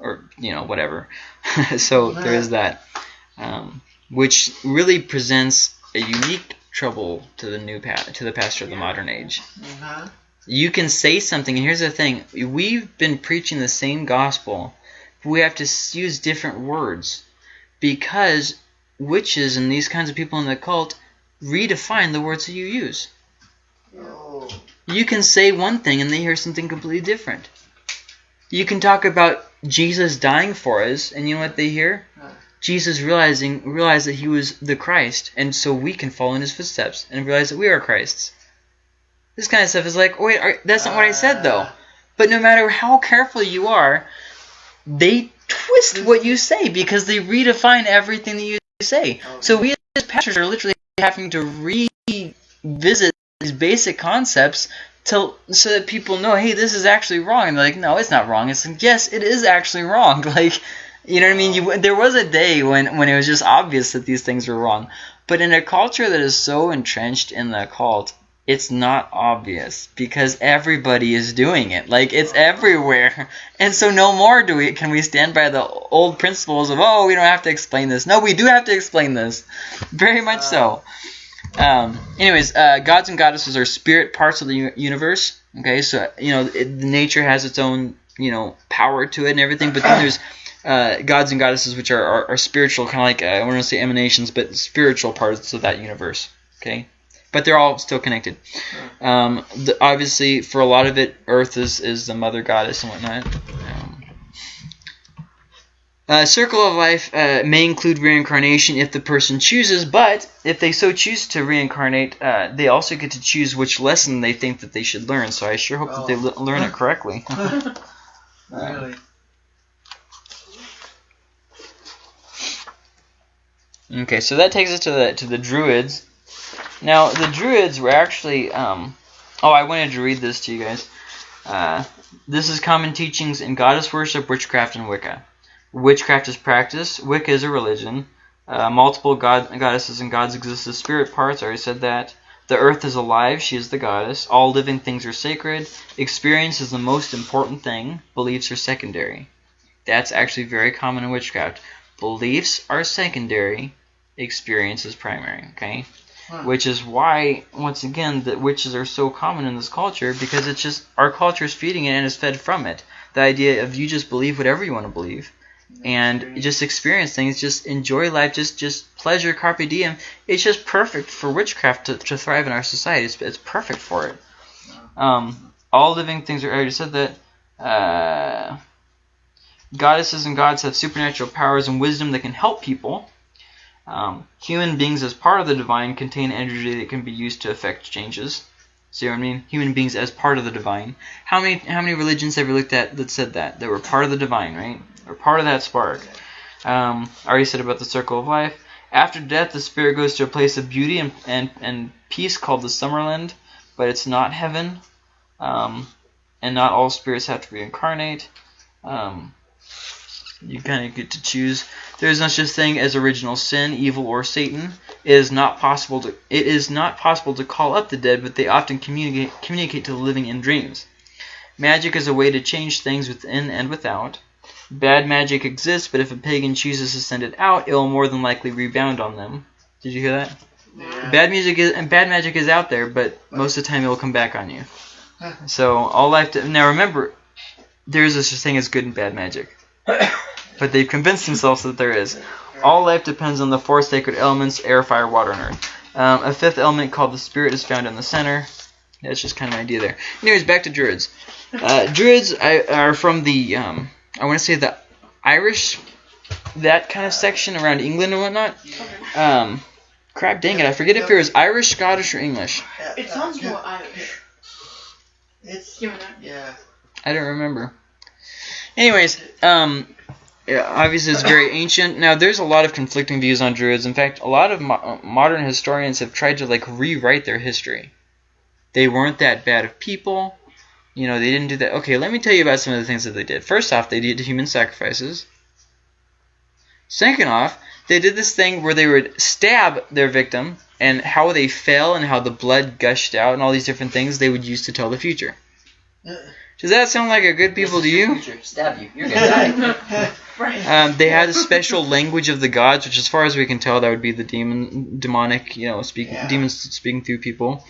or you know whatever. so there is that. um, which really presents a unique trouble to the new pa- to the pastor of the modern age. Uh-huh. You can say something, and here's the thing: we've been preaching the same gospel, but we have to use different words because witches and these kinds of people in the cult redefine the words that you use. Oh. You can say one thing and they hear something completely different. You can talk about Jesus dying for us, and you know what they hear? Jesus realizing realize that he was the Christ, and so we can follow in his footsteps and realize that we are Christ's. This kind of stuff is like, wait, are, that's not what I said though. Uh, But no matter how careful you are, they twist what you say because they redefine everything that you say. So we as pastors are literally having to revisit these basic concepts to so that people know, hey, this is actually wrong. And they're like, no, it's not wrong. It's like, yes, it is actually wrong. Like, you know what I mean? You, there was a day when when it was just obvious that these things were wrong. But in a culture that is so entrenched in the occult, it's not obvious because everybody is doing it. Like it's everywhere. And so no more do we can we stand by the old principles of oh we don't have to explain this. No, we do have to explain this. Very much so. Um, anyways, uh, gods and goddesses are spirit parts of the universe. Okay, so you know it, nature has its own you know power to it and everything, but then there's uh, gods and goddesses which are, are, are spiritual, kind of like uh, I want to say emanations, but spiritual parts of that universe. Okay, but they're all still connected. Um, the, obviously, for a lot of it, Earth is, is the mother goddess and whatnot. Um, uh, circle of life uh, may include reincarnation if the person chooses, but if they so choose to reincarnate, uh, they also get to choose which lesson they think that they should learn. So I sure hope that they Oh. learn it correctly. really? Okay, so that takes us to the to the Druids. Now, the Druids were actually. Um, oh, I wanted to read this to you guys. Uh, this is common teachings in goddess worship, witchcraft, and Wicca. Witchcraft is practice. Wicca is a religion. Uh, multiple god goddesses and gods exist as spirit parts. I already said that. The earth is alive. She is the goddess. All living things are sacred. Experience is the most important thing. Beliefs are secondary. That's actually very common in witchcraft. Beliefs are secondary. Experience is primary. Okay, Huh. which is why once again that witches are so common in this culture because it's just our culture is feeding it and is fed from it. The idea of you just believe whatever you want to believe and just experience things, just enjoy life, just just pleasure, carpe diem. It's just perfect for witchcraft to, to thrive in our society. It's, it's perfect for it. Um, all living things are. I already said that. Uh, goddesses and gods have supernatural powers and wisdom that can help people. Um, human beings, as part of the divine, contain energy that can be used to affect changes. See what I mean? Human beings as part of the divine. How many how many religions have you looked at that said that? That were part of the divine, right? Or part of that spark. Um, I already said about the circle of life. After death, the spirit goes to a place of beauty and, and, and peace called the Summerland, but it's not heaven. Um, and not all spirits have to reincarnate. Um, you kind of get to choose. There is no such thing as original sin, evil, or Satan. It is not possible to it is not possible to call up the dead, but they often communicate communicate to the living in dreams. Magic is a way to change things within and without. Bad magic exists, but if a pagan chooses to send it out, it will more than likely rebound on them. Did you hear that? Yeah. Bad music is and bad magic is out there, but most of the time it will come back on you. So all life to, now remember, there is such a thing as good and bad magic, but they've convinced themselves that there is. All life depends on the four sacred elements: air, fire, water, and earth. Um, a fifth element called the spirit is found in the center. That's just kind of an idea there. Anyways, back to druids. Uh, druids I, are from the um, I want to say the Irish, that kind of section around England and whatnot. Um, crap, dang it, I forget if it was Irish, Scottish, or English. It sounds more Irish. It's Give yeah. I don't remember. Anyways, um, yeah, obviously it's very ancient. Now there's a lot of conflicting views on druids. In fact, a lot of mo- modern historians have tried to like rewrite their history. They weren't that bad of people. You know, they didn't do that. Okay, let me tell you about some of the things that they did. First off, they did human sacrifices. Second off, they did this thing where they would stab their victim, and how they fell and how the blood gushed out and all these different things they would use to tell the future. Uh. Does that sound like a good people to you? Future, Stab you. You're gonna die. Right. Um, they had a special language of the gods, which, as far as we can tell, that would be the demon, demonic, you know, speak, Yeah. demons speaking through people.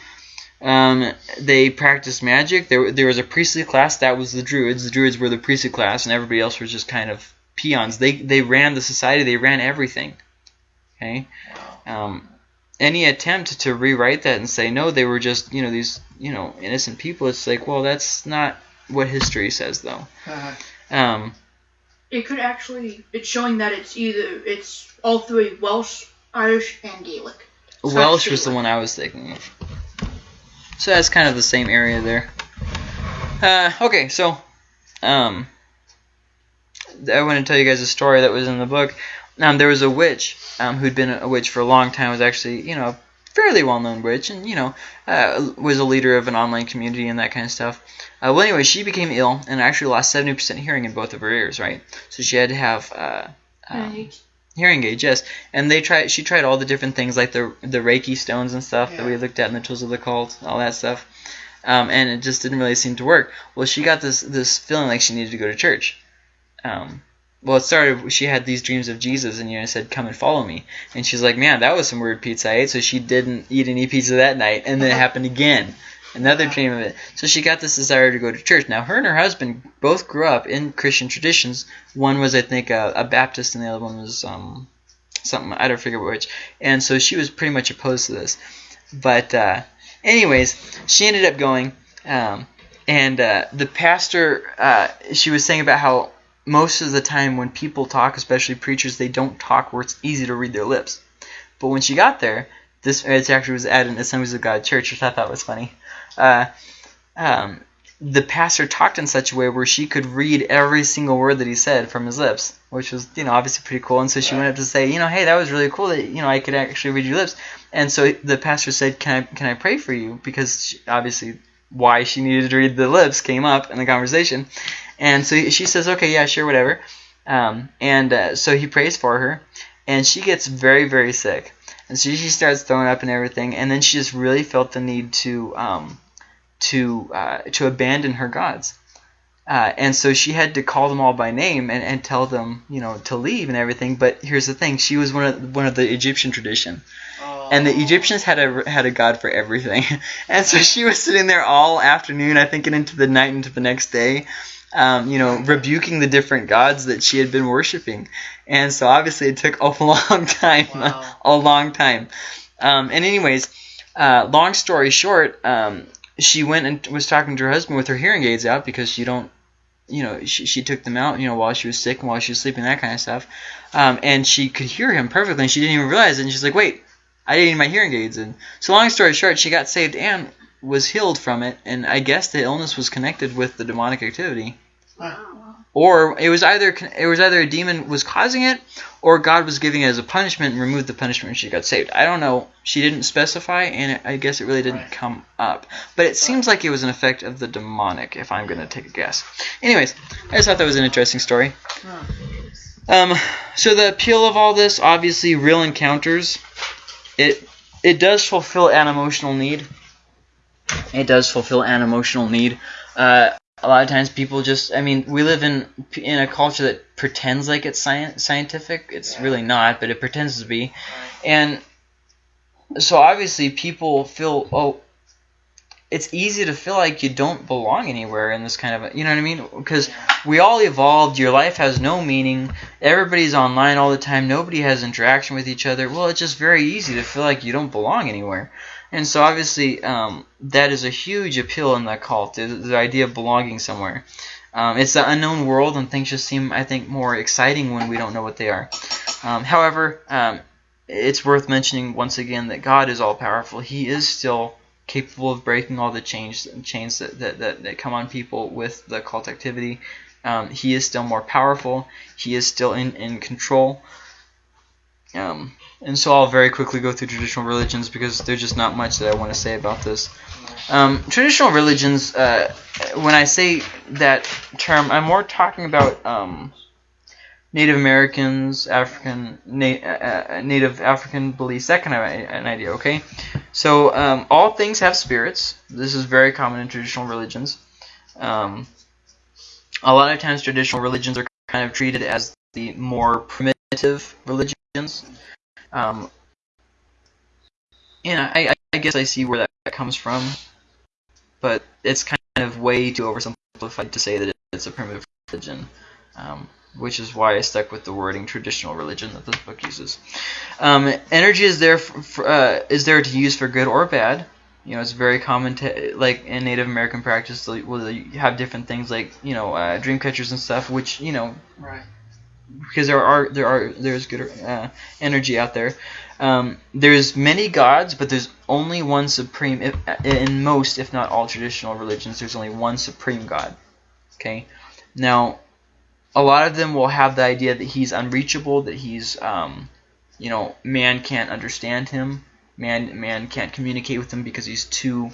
Um, they practiced magic. There, there was a priestly class that was the druids. The druids were the priestly class, and everybody else was just kind of peons. They, they ran the society. They ran everything. Okay. Um, any attempt to rewrite that and say no, they were just you know these you know innocent people. It's like, well, that's not what history says, though. Uh, Um, It could actually. It's showing that it's either it's all three Welsh, Irish, and Gaelic. It's not Welsh was the one I was thinking of. So that's kind of the same area there. Uh, okay, so um, I want to tell you guys a story that was in the book. Um, there was a witch um, who'd been a witch for a long time. Was actually you know a fairly well-known witch, and you know uh, was a leader of an online community and that kind of stuff. Uh, well, anyway, she became ill and actually lost 70% hearing in both of her ears. Right, so she had to have. Uh, um, hearing aids, yes. And they tried. She tried all the different things like the the Reiki stones and stuff that we looked at in the tools of the cult, all that stuff. Um, and it just didn't really seem to work. Well, she got this this feeling like she needed to go to church. Um, well, it started. She had these dreams of Jesus, and you know, said, "Come and follow me." And she's like, "Man, that was some weird pizza I ate." So she didn't eat any pizza that night, and then it happened again. Another dream of it. So she got this desire to go to church. Now, her and her husband both grew up in Christian traditions. One was, I think, a, a Baptist, and the other one was um, something I don't forget which. And so she was pretty much opposed to this. But, uh, anyways, she ended up going, um, and uh, the pastor, uh, she was saying about how most of the time when people talk, especially preachers, they don't talk where it's easy to read their lips. But when she got there, this it actually was at an Assemblies of God church, which I thought was funny. Uh, um, the pastor talked in such a way where she could read every single word that he said from his lips, which was, you know, obviously pretty cool. And so she went up to say, you know, hey, that was really cool that, you know, I could actually read your lips. And so the pastor said, can I, can I pray for you? Because she, obviously why she needed to read the lips came up in the conversation. And so she says, okay, yeah, sure, whatever. Um, and uh, so he prays for her, and she gets very, very sick. And so she starts throwing up and everything, and then she just really felt the need to um, to uh, to abandon her gods. Uh, and so she had to call them all by name and, and tell them, you know, to leave and everything. But here's the thing: she was one of one of the Egyptian tradition, and the Egyptians had a had a god for everything. and so she was sitting there all afternoon, I think, and into the night, into the next day, um, you know, rebuking the different gods that she had been worshiping. And so obviously it took a long time, Wow. a long time. Um, and anyways, uh, long story short, um, she went and was talking to her husband with her hearing aids out because you don't, you know, she, she took them out, you know, while she was sick and while she was sleeping, that kind of stuff. Um, and she could hear him perfectly, and she didn't even realize it. And she's like, wait, I didn't need my hearing aids. And so, long story short, she got saved and was healed from it. And I guess the illness was connected with the demonic activity, or it was either it was either a demon was causing it, or God was giving it as a punishment and removed the punishment and she got saved. I don't know. She didn't specify, and it, I guess it really didn't Right. come up. But it seems like it was an effect of the demonic, if I'm going to take a guess. Anyways, I just thought that was an interesting story. Um, so the appeal of all this, obviously, real encounters. It it does fulfill an emotional need. It does fulfill an emotional need. Uh, a lot of times, people just. I mean, we live in in a culture that pretends like it's science, scientific. It's Yeah. really not, but it pretends to be. And so, obviously, people feel oh. It's easy to feel like you don't belong anywhere in this kind of, a, you know what I mean? Because we all evolved. Your life has no meaning. Everybody's online all the time. Nobody has interaction with each other. Well, it's just very easy to feel like you don't belong anywhere. And so obviously um, that is a huge appeal in the cult, the, the idea of belonging somewhere. Um, it's the unknown world, and things just seem, I think, more exciting when we don't know what they are. Um, however, um, it's worth mentioning once again that God is all powerful. He is still capable of breaking all the chains chains that, that, that, that come on people with the cult activity. Um, he is still more powerful. He is still in, in control. Um, and so I'll very quickly go through traditional religions because there's just not much that I want to say about this. Um, traditional religions, uh, when I say that term, I'm more talking about um, Native Americans, African, na- uh, uh, Native African beliefs, that kind of an idea, okay? So um, all things have spirits. This is very common in traditional religions. Um, a lot of times, traditional religions are kind of treated as the more primitive religions. Um, and I, I, guess I see where that comes from, but it's kind of way too oversimplified to say that it's a primitive religion, um, which is why I stuck with the wording traditional religion that this book uses. Um, energy is there for, uh, is there to use for good or bad. You know, it's very common to like in Native American practice. They have different things like you know uh, dream catchers and stuff, which you know Right. Because there are there are there's good uh, energy out there. Um, there's many gods, but there's only one supreme. If, in most, if not all, traditional religions, there's only one supreme god. Okay, now a lot of them will have the idea that he's unreachable, that he's um, you know man can't understand him, man man can't communicate with him because he's too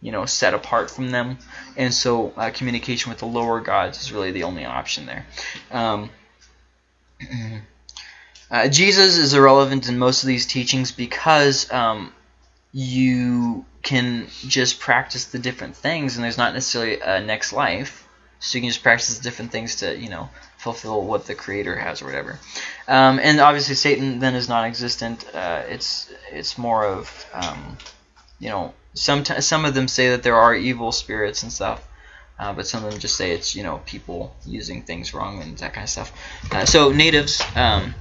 you know set apart from them, and so uh, communication with the lower gods is really the only option there. Um, uh, Jesus is irrelevant in most of these teachings because um, you can just practice the different things, and there's not necessarily a next life. So you can just practice different things to, you know, fulfill what the Creator has or whatever. Um, and obviously, Satan then is non-existent. Uh, it's it's more of, um, you know, some some of them say that there are evil spirits and stuff. Uh, but some of them just say it's you know people using things wrong and that kind of stuff. Uh, so natives, um,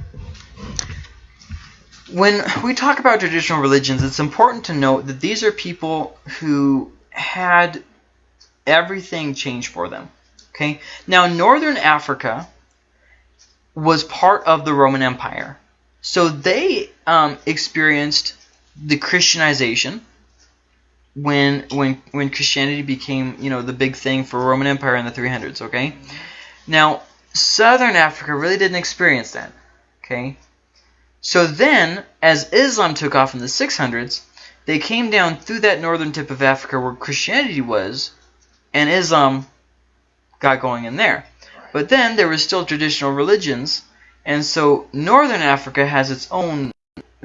when we talk about traditional religions, it's important to note that these are people who had everything changed for them. Okay, now Northern Africa was part of the Roman Empire, so they um, experienced the Christianization when when when Christianity became you know the big thing for Roman Empire in the 300s. Okay, now Southern Africa really didn't experience that. Okay, so then as Islam took off in the 600s, they came down through that northern tip of Africa where Christianity was, and Islam got going in there. But then there was still traditional religions, and so Northern Africa has its own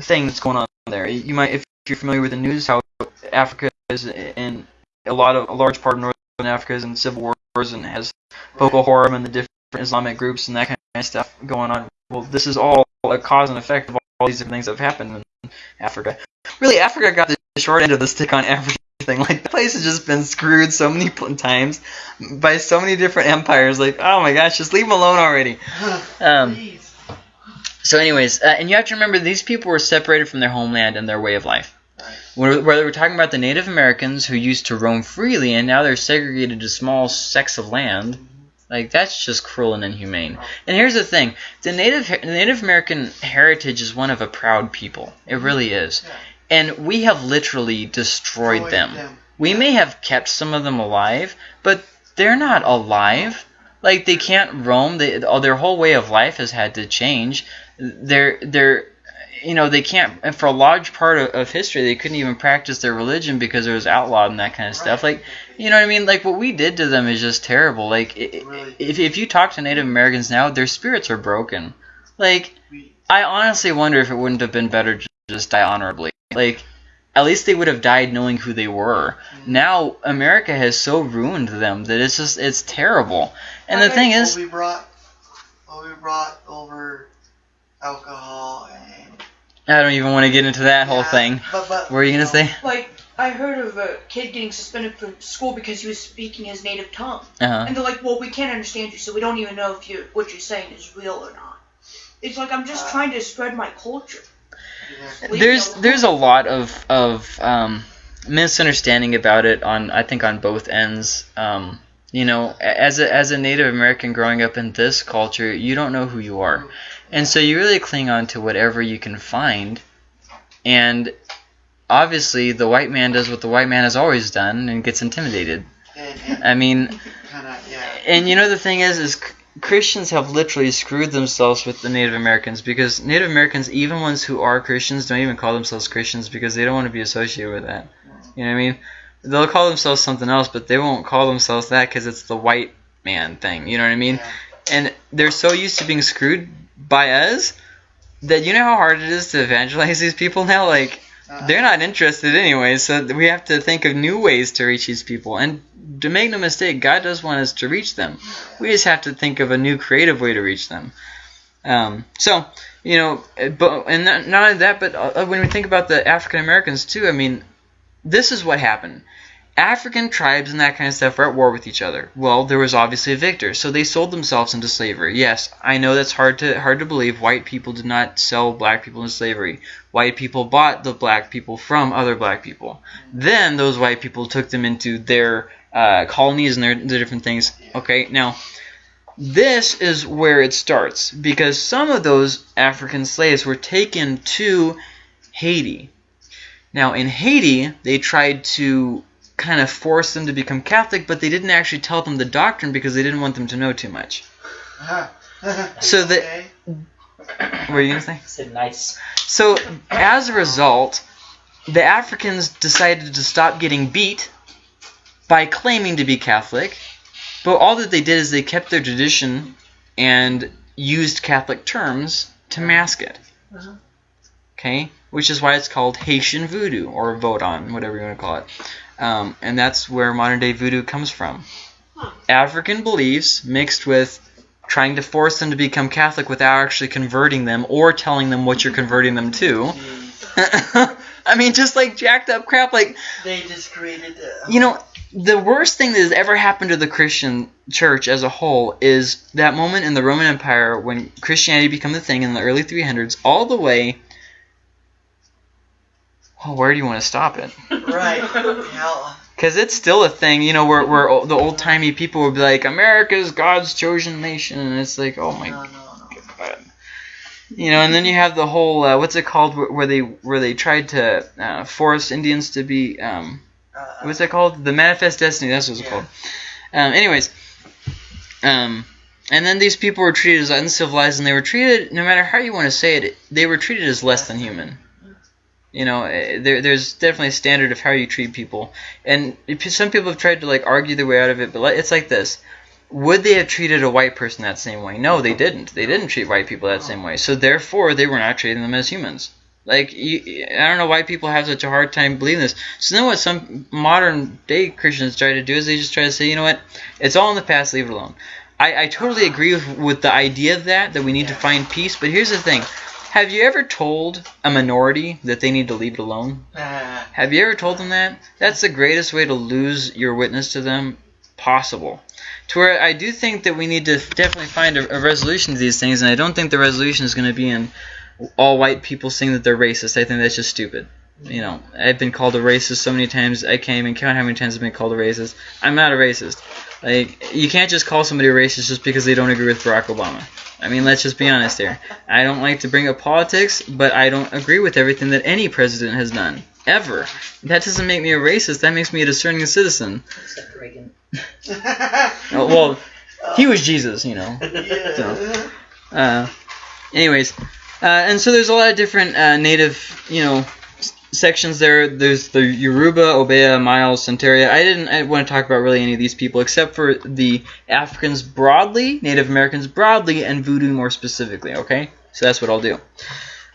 thing that's going on there. You might, if you're familiar with the news, how Africa is in a lot of a large part of Northern Africa is in civil wars and has Boko Haram and the different Islamic groups and that kind of stuff going on. Well, this is all a cause and effect of all these different things that have happened in Africa. Really, Africa got the short end of the stick on everything. Like the place has just been screwed so many times by so many different empires. Like, oh my gosh, just leave them alone already. Um, so, anyways, uh, and you have to remember these people were separated from their homeland and their way of life. Whether we're talking about the Native Americans who used to roam freely and now they're segregated to small sects of land, like that's just cruel and inhumane. And here's the thing: the Native the Native American heritage is one of a proud people. It really is, Yeah. and we have literally destroyed Destroyed them. them. We may have kept some of them alive, but they're not alive. Like they can't roam. They, their whole way of life has had to change. They're they're you know they can't. And for a large part of, of history, they couldn't even practice their religion because it was outlawed and that kind of stuff. Like you know what I mean? Like what we did to them is just terrible. Like i- i- Really. if if you talk to Native Americans now, their spirits are broken. Like I honestly wonder if it wouldn't have been better to just die honorably. Like, at least they would have died knowing who they were. Mm-hmm. Now America has so ruined them that it's just it's terrible. And the thing is, we brought, well, we brought over alcohol and I don't even want to get into that whole thing. But, but, What were you gonna say? Like, I heard of a kid getting suspended from school because he was speaking his native tongue. Uh huh. And they're like, well, we can't understand you, so we don't even know if you what you're saying is real or not. It's like, I'm just Uh, trying to spread my culture. Yeah. There's there's a lot of of um, misunderstanding about it on I think on both ends. Um, you know, as a as a Native American growing up in this culture, you don't know who you are, and so you really cling on to whatever you can find. And obviously, the white man does what the white man has always done and gets intimidated. I mean, kind of, yeah. and you know the thing is, is Christians have literally screwed themselves with the Native Americans because Native Americans, even ones who are Christians, don't even call themselves Christians because they don't want to be associated with that. You know what I mean? They'll call themselves something else, but they won't call themselves that because it's the white man thing. You know what I mean? And they're so used to being screwed by us that you know how hard it is to evangelize these people now. Like Uh, They're not interested anyway, so we have to think of new ways to reach these people. And to make no mistake, God does want us to reach them. We just have to think of a new creative way to reach them. Um, so, you know, but and not, not only that, but uh, when we think about the African Americans too, I mean, this is what happened. African tribes and that kind of stuff were at war with each other. Well, there was obviously a victor, so they sold themselves into slavery. Yes, I know that's hard to hard to believe. White people did not sell black people into slavery. White people bought the black people from other black people. Then those white people took them into their uh, colonies and their, their different things. Okay, now this is where it starts because some of those African slaves were taken to Haiti. Now, in Haiti, they tried to kind of force them to become Catholic, but they didn't actually tell them the doctrine because they didn't want them to know too much. So the- Okay. What were you going to say? said nice. So, as a result, the Africans decided to stop getting beat by claiming to be Catholic, but all that they did is they kept their tradition and used Catholic terms to mask it. Uh-huh. Okay? Which is why it's called Haitian voodoo or Vodun, whatever you want to call it. Um, and that's where modern day voodoo comes from. Huh. African beliefs mixed with trying to force them to become Catholic without actually converting them or telling them what you're converting them to. I mean, just like jacked up crap. Like, They just created. Uh, you know, the worst thing that has ever happened to the Christian church as a whole is that moment in the Roman Empire when Christianity became the thing in the early 300s, all the way. Well, where do you want to stop it? Right. Hell. Because it's still a thing, you know, where, where the old timey people would be like, America's God's chosen nation. And it's like, oh my No, no, no. God. You know, and then you have the whole, uh, what's it called, where, where they where they tried to uh, force Indians to be, um, Uh, what's that called? The Manifest Destiny, that's what it's Yeah. called. Um, anyways, um, and then these people were treated as uncivilized, and they were treated, no matter how you want to say it, they were treated as less than human. You know, eh, there, there's definitely a standard of how you treat people, and some people have tried to like argue their way out of it, but it's like this: Would they have treated a white person that same way? No, they didn't. They didn't treat white people that same way. So therefore, they were not treating them as humans. Like you, I don't know why people have such a hard time believing this. So then, what some modern day Christians try to do is they just try to say, you know what, it's all in the past, leave it alone. I, I totally agree with, with the idea of that that we need to find peace. But here's the thing: Have you ever told a minority that they need to leave it alone? Uh, Have you ever told them that? That's the greatest way to lose your witness to them possible. To where I do think that we need to definitely find a, a resolution to these things, and I don't think the resolution is going to be in all white people saying that they're racist. I think that's just stupid. You know, I've been called a racist so many times, I can't even count how many times I've been called a racist. I'm not a racist. Like, you can't just call somebody a racist just because they don't agree with Barack Obama. I mean, let's just be honest here. I don't like to bring up politics, but I don't agree with everything that any president has done. Ever. That doesn't make me a racist. That makes me a discerning citizen. Except Reagan. Oh, well, he was Jesus, you know. yeah. Uh, anyways, uh, and so there's a lot of different uh, native, you know, sections there. There's the Yoruba, Obeah, Miles, Santeria. I didn't I want to talk about really any of these people except for the Africans broadly, Native Americans broadly, and Voodoo more specifically. Okay, so that's what I'll do.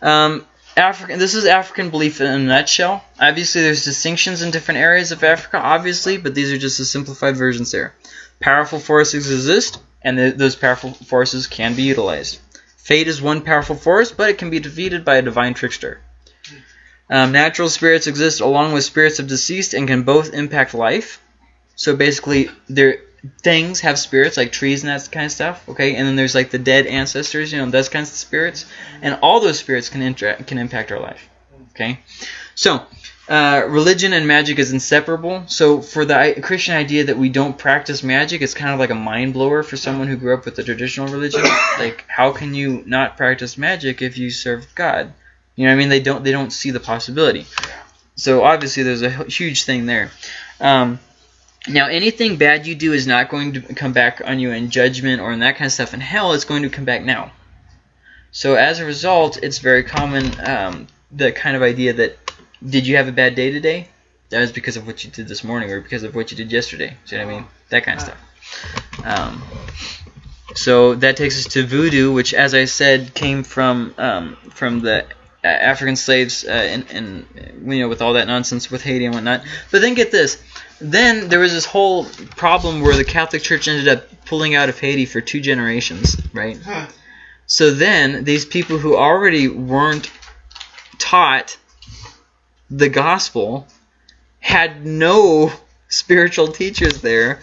Um, African. This is African belief in a nutshell. Obviously, there's distinctions in different areas of Africa, obviously, but these are just the simplified versions there. Powerful forces exist, and th- those powerful forces can be utilized. Fate is one powerful force, but it can be defeated by a divine trickster. Um, natural spirits exist along with spirits of deceased and can both impact life. So basically, there things have spirits like trees and that kind of stuff. Okay, and then there's like the dead ancestors, you know, those kinds of spirits, and all those spirits can interact can impact our life. Okay, so uh, religion and magic is inseparable. So for the Christian idea that we don't practice magic, it's kind of like a mind blower for someone who grew up with the traditional religion. like, how can you not practice magic if you serve God? You know what I mean? They don't they don't see the possibility. So obviously there's a huge thing there. Um, now anything bad you do is not going to come back on you in judgment or in that kind of stuff in hell. It's going to come back now. So as a result, it's very common um, the kind of idea that did you have a bad day today? That was because of what you did this morning or because of what you did yesterday. See what I mean? That kind of stuff. Um, so that takes us to voodoo, which, as I said, came from um, from the African slaves uh, and, and you know with all that nonsense with Haiti and whatnot. But then get this. Then there was this whole problem where the Catholic Church ended up pulling out of Haiti for two generations, right? Huh. So then these people who already weren't taught the gospel had no spiritual teachers there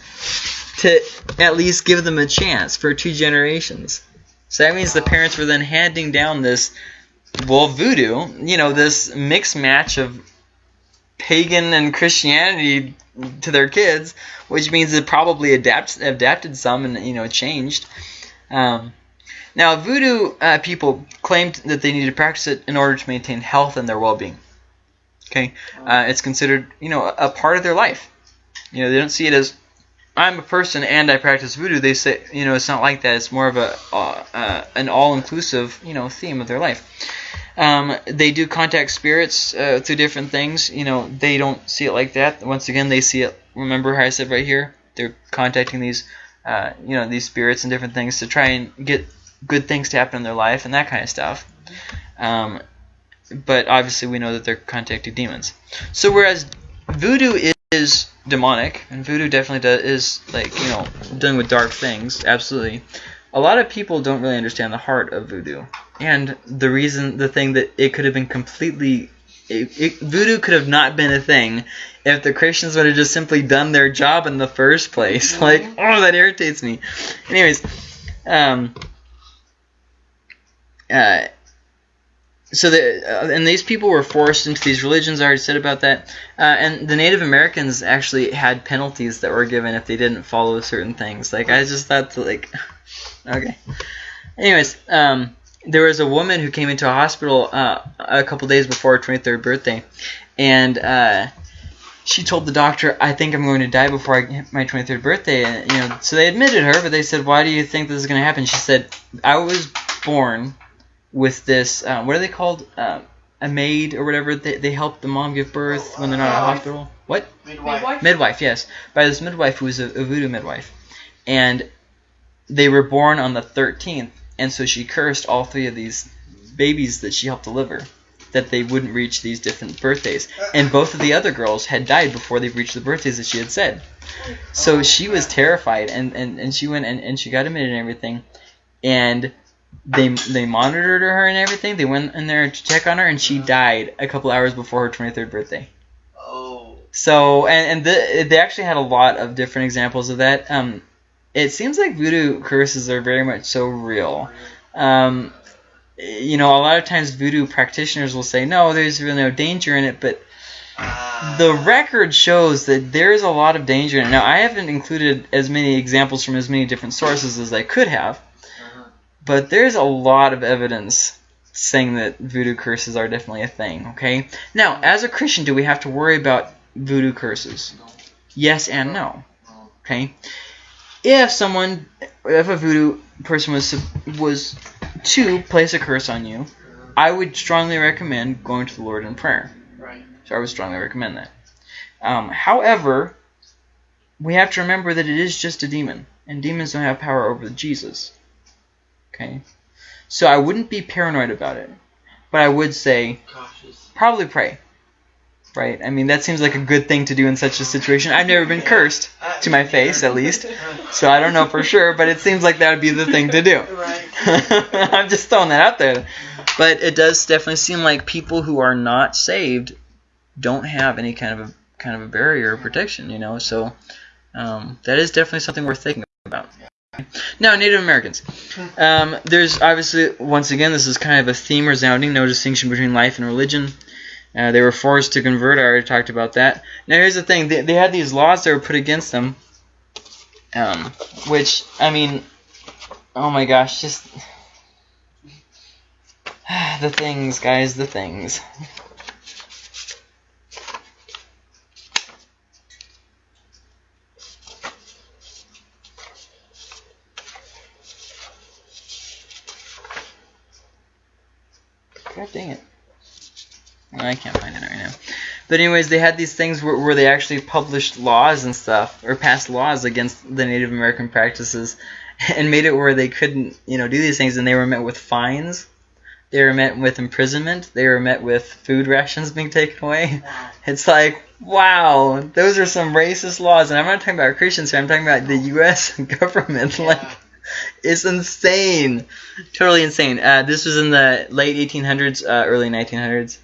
to at least give them a chance for two generations. So that means the parents were then handing down this, well, voodoo, you know, this mixed match of pagan and Christianity to their kids, which means it probably adapt, adapted some and, you know, changed. Um, now, voodoo uh, people claimed that they needed to practice it in order to maintain health and their well-being. Okay, uh, it's considered, you know, a part of their life. You know, they don't see it as I'm a person and I practice voodoo. They say, you know, it's not like that. It's more of a uh, uh, an all-inclusive, you know, theme of their life. Um, they do contact spirits uh, through different things. You know, they don't see it like that. Once again, they see it. Remember how I said right here? They're contacting these, uh, you know, these spirits and different things to try and get good things to happen in their life and that kind of stuff. Um, but obviously, we know that they're contacting demons. So whereas voodoo is demonic, and voodoo definitely does, is like you know dealing with dark things, absolutely. A lot of people don't really understand the heart of voodoo, and the reason, the thing that it could have been completely, it, it, voodoo could have not been a thing if the Christians would have just simply done their job in the first place. Like, oh, that irritates me. Anyways, um, uh, so the uh, and these people were forced into these religions. I already said about that. Uh, and the Native Americans actually had penalties that were given if they didn't follow certain things. Like I just thought, to, like, okay. Anyways, um, there was a woman who came into a hospital uh, a couple days before her 23rd birthday, and uh, she told the doctor, "I think I'm going to die before I hit my 23rd birthday." And, you know, so they admitted her, but they said, "Why do you think this is going to happen?" She said, "I was born." With this, uh, what are they called? Uh, a maid or whatever. They, they help the mom give birth when they're not in a hospital. What? Midwife. Midwife, yes. By this midwife who was a, a voodoo midwife. And they were born on the 13th, and so she cursed all three of these babies that she helped deliver that they wouldn't reach these different birthdays. And both of the other girls had died before they reached the birthdays that she had said. So she was terrified, and, and, and she went and, and she got admitted and everything. And they they monitored her and everything. They went in there to check on her, and she died a couple hours before her 23rd birthday. Oh. So, and, and the, they actually had a lot of different examples of that. Um, it seems like voodoo curses are very much so real. Um, you know, a lot of times voodoo practitioners will say, no, there's really no danger in it, but Uh, the record shows that there's a lot of danger in it. Now, I haven't included as many examples from as many different sources as I could have, uh-huh. But there's a lot of evidence saying that voodoo curses are definitely a thing, okay? Now, as a Christian, do we have to worry about voodoo curses? Yes and no, okay? If someone, if a voodoo person was was to place a curse on you, I would strongly recommend going to the Lord in prayer. Right. So I would strongly recommend that. Um, however, we have to remember that it is just a demon, and demons don't have power over Jesus. Okay? So I wouldn't be paranoid about it, but I would say Cautious. probably pray. Right? I mean, that seems like a good thing to do in such a situation. I've never been cursed, Uh, to my face at least, so I don't know for sure, but it seems like that would be the thing to do. Right. I'm just throwing that out there. But it does definitely seem like people who are not saved don't have any kind of a kind of a barrier or protection, you know. So um, that is definitely something worth thinking about. Now, Native Americans. Um, there's obviously, once again, this is kind of a theme resounding, no distinction between life and religion. Uh, they were forced to convert. I already talked about that. Now, here's the thing. They, they had these laws that were put against them, um, which, I mean, oh my gosh, just... the things, guys, the things. God dang it. I can't find it right now. But anyways, they had these things where, where they actually published laws and stuff, or passed laws against the Native American practices, and made it where they couldn't, you know, do these things, and they were met with fines They were met with imprisonment. They were met with food rations being taken away. It's like, wow, those are some racist laws. And I'm not talking about Christians here. I'm talking about the U.S. government. Like, Yeah. it's insane. Totally insane. Uh, this was in the late 1800s, uh, early 1900s.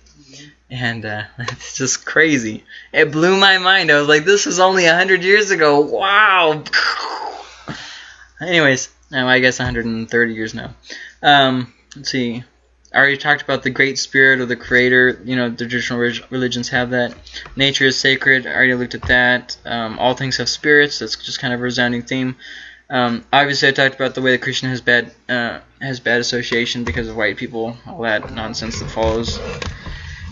And uh, it's just crazy. It blew my mind. I was like, this was only 100 years ago. Wow. Anyways, now I guess 130 years now. Um, let's see. I already talked about the Great Spirit or the Creator. You know, the traditional religions have that. Nature is sacred. I already looked at that. Um, all things have spirits. That's just kind of a resounding theme. Um, obviously, I talked about the way that Christian has bad uh, has bad association because of white people, all that nonsense that follows.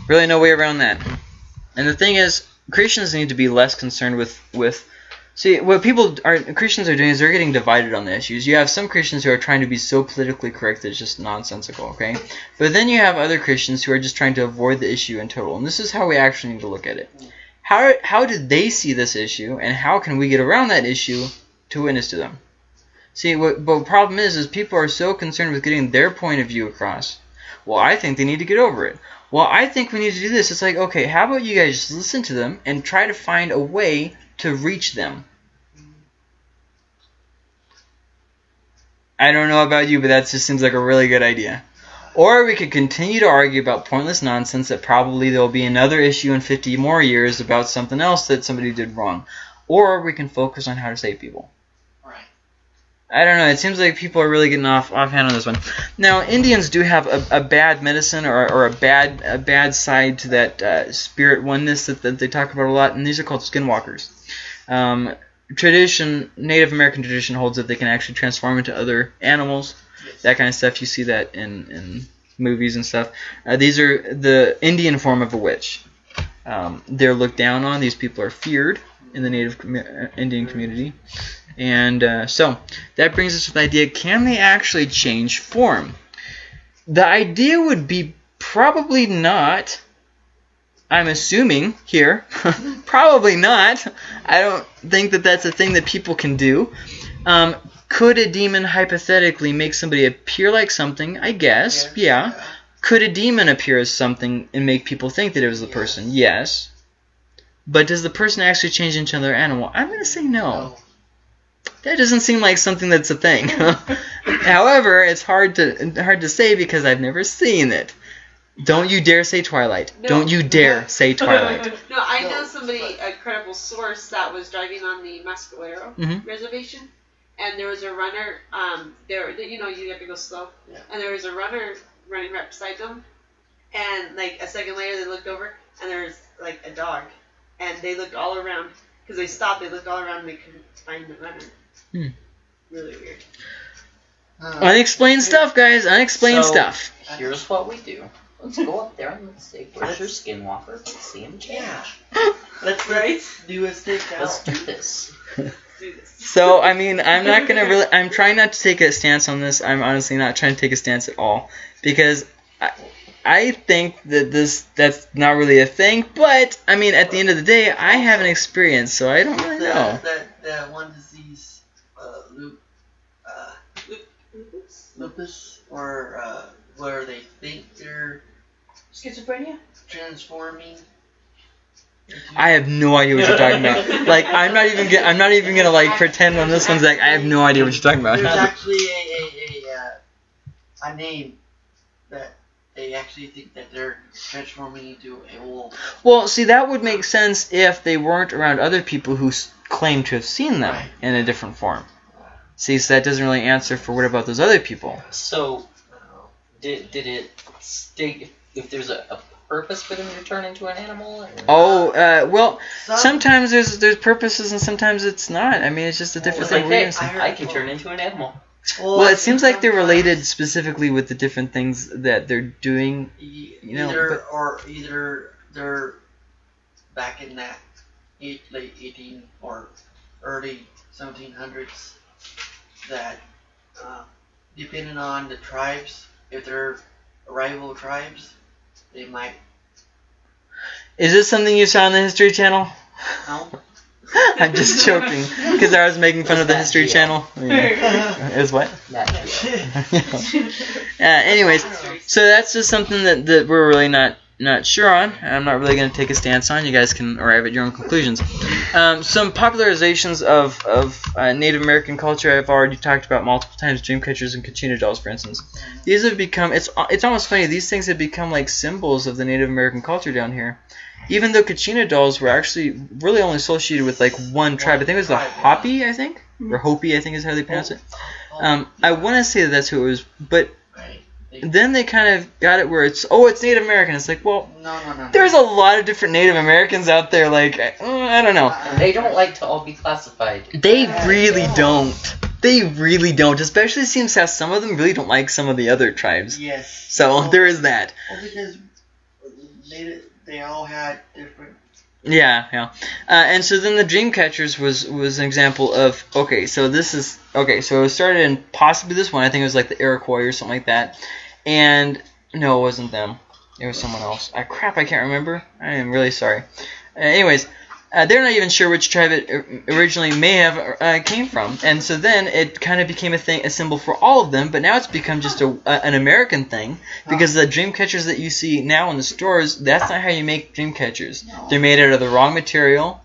Really, no way around that. And the thing is, Christians need to be less concerned with with. See, what people are Christians are doing is they're getting divided on the issues. You have some Christians who are trying to be so politically correct that it's just nonsensical, okay? But then you have other Christians who are just trying to avoid the issue in total. And this is how we actually need to look at it. How how did they see this issue, and how can we get around that issue to witness to them? See, what but the problem is, is people are so concerned with getting their point of view across. Well, I think they need to get over it. Well, I think we need to do this. It's like, okay, how about you guys just listen to them and try to find a way to reach them? I don't know about you, but that just seems like a really good idea. Or we could continue to argue about pointless nonsense that probably there will be another issue in 50 more years about something else that somebody did wrong. Or we can focus on how to save people. I don't know. It seems like people are really getting off offhand on this one. Now, Indians do have a, a bad medicine or, or a bad a bad side to that uh, spirit oneness that, that they talk about a lot, and these are called skinwalkers. Um, tradition, Native American tradition holds that they can actually transform into other animals. That kind of stuff. You see that in, in movies and stuff. Uh, these are the Indian form of a witch. Um, they're looked down on. These people are feared in the Native commu- uh, Indian community. And uh, so that brings us to the idea: Can they actually change form? The idea would be probably not. I'm assuming here, probably not. I don't think that that's a thing that people can do. Um, could a demon hypothetically make somebody appear like something? I guess, Yes. yeah. Could a demon appear as something and make people think that it was the Yes. person? Yes. But does the person actually change into another animal? I'm going to say no. No. That doesn't seem like something that's a thing. However, it's hard to hard to say because I've never seen it. Don't you dare say Twilight. No. Don't you dare say Twilight. No, I know somebody, a credible source, that was driving on the Mescalero Mhm. reservation, and there was a runner. Um, there, you know, you have to go slow, Yeah. and there was a runner running right beside them, and like a second later, they looked over, and there was like a dog, and they looked all around because they stopped. They looked all around, and they couldn't find the runner. Hmm. Really weird. Uh, Unexplained stuff, guys. Unexplained So- stuff. Here's what we do. Let's go up there and let's say, "Where's your skinwalker?" Let's see him change. Yeah. Let's Right? do a stakeout. Let's do this. Do this. So I mean, I'm not gonna really. I'm trying not to take a stance on this. I'm honestly not trying to take a stance at all because I, I think that this that's not really a thing. But I mean, at the end of the day, I haven't experienced, so I don't really the, know. That, that one disease, uh, loop, uh, lupus, or uh, where they think they're Schizophrenia? transforming. I have no idea what you're talking about. Like, I'm not even. Get, I'm not even gonna like pretend on this one's like I have no idea what you're talking about. There's actually a a, a, uh, a name that they actually think that they're transforming into a wolf. Well, see, that would make sense if they weren't around other people who claim to have seen them Right. in a different form. See, so that doesn't really answer for what about those other people? So, did did it state if, if there's a, a purpose for them to turn into an animal? Or? Oh, uh, well, Some- sometimes there's there's purposes and sometimes it's not. I mean, it's just a different It's like, thing. hey, we're gonna say. I can turn into an animal. Well, it seems like they're related specifically with the different things that they're doing. you know, either but- or either they're back in that eight, late 18 or early 1700s that uh, depending on the tribes if they're rival tribes they might Is this something you saw on the History Channel? no I'm just joking because I was making fun of the History that Channel. Yeah. Is what? That, yeah. anyways, so that's just something that, that we're really not not sure on. I'm not really going to take a stance on. You guys can arrive at your own conclusions. Um, some popularizations of, of uh, Native American culture I've already talked about multiple times. Dreamcatchers and Kachina dolls, for instance. These have become. It's it's almost funny. These things have become like symbols of the Native American culture down here. Even though Kachina dolls were actually really only associated with like one tribe. I think it was the. Hopi. I think or Hopi. I think is how they pronounce it. Um, I want to say that that's who it was, but then they kind of got it where it's oh it's Native American. It's like well No, no, no. there's a lot of different Native Americans out there. Like I, uh, I don't know. They don't like to all be classified. They really don't. They really don't. Especially seems how some of them really don't like some of the other tribes. Yes. So Well, there is that. Well, because they, they all had different. Yeah, yeah. Uh, and so then the Dreamcatchers was was an example of okay, so this is okay, so it started in possibly this one. I think it was like the Iroquois or something like that. And no, it wasn't them. It was someone else. I crap, I can't remember. I am really sorry. Uh, anyways, uh, they're not even sure which tribe it originally may have uh, came from, and so then it kind of became a thing, a symbol for all of them. But now it's become just a, a an American thing because the dream catchers that you see now in the stores, that's not how you make dream catchers. They're made out of the wrong material,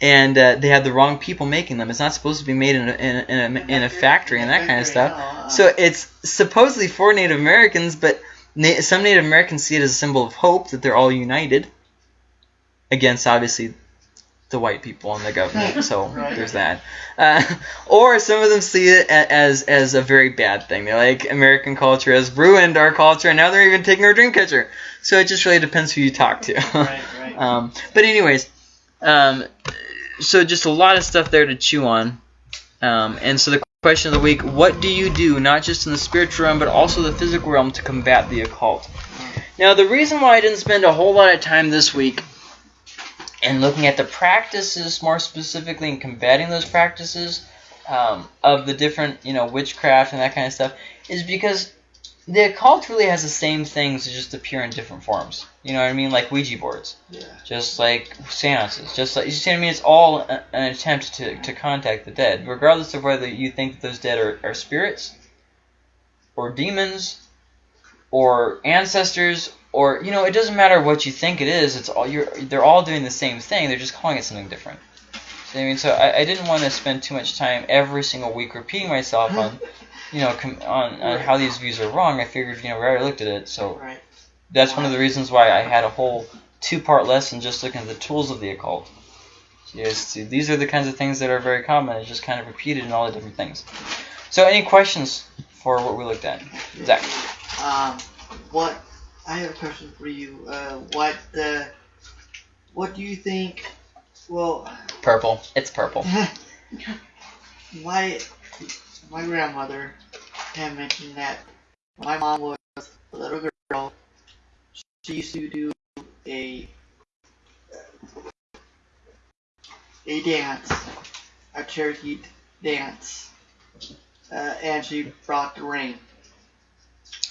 and uh, they have the wrong people making them. It's not supposed to be made in a, in a, in a, factory and that kind of stuff. So it's supposedly for Native Americans, but na- some Native Americans see it as a symbol of hope that they're all united against, obviously, the white people and the government. So Right. there's that. Uh, or some of them see it as as a very bad thing. They're like American culture has ruined our culture, and now they're even taking our dream catcher. So it just really depends who you talk to. Right, right. Um, but anyways, um, so just a lot of stuff there to chew on. Um, and so the question of the week: What do you do, not just in the spiritual realm, but also the physical realm, to combat the occult? Now, the reason why I didn't spend a whole lot of time this week in looking at the practices, more specifically, and combating those practices um, of the different, you know, witchcraft and that kind of stuff, is because the occult really has the same things, just appear in different forms. You know what I mean? Like Ouija boards yeah. just like seances, just like you see what I mean. It's all a, an attempt to, to contact the dead, regardless of whether you think that those dead are, are spirits, or demons, or ancestors, or you know, it doesn't matter what you think it is. It's all you're. They're all doing the same thing. They're just calling it something different. See what I mean? So I, I didn't want to spend too much time every single week repeating myself on, you know, com- on, on how these views are wrong. I figured, you know, we already looked at it, so Right. that's one of the reasons why I had a whole two-part lesson just looking at the tools of the occult. So yes, see, these are the kinds of things that are very common. It's just kind of repeated in all the different things. So, any questions for what we looked at, Zach? Um, what? I have a question for you. Uh, what? Uh, what do you think? Well, Purple. It's purple. my my grandmother had mentioned that my mom was a little girl, she used to do a a dance, a Cherokee dance, uh, and she brought the rain,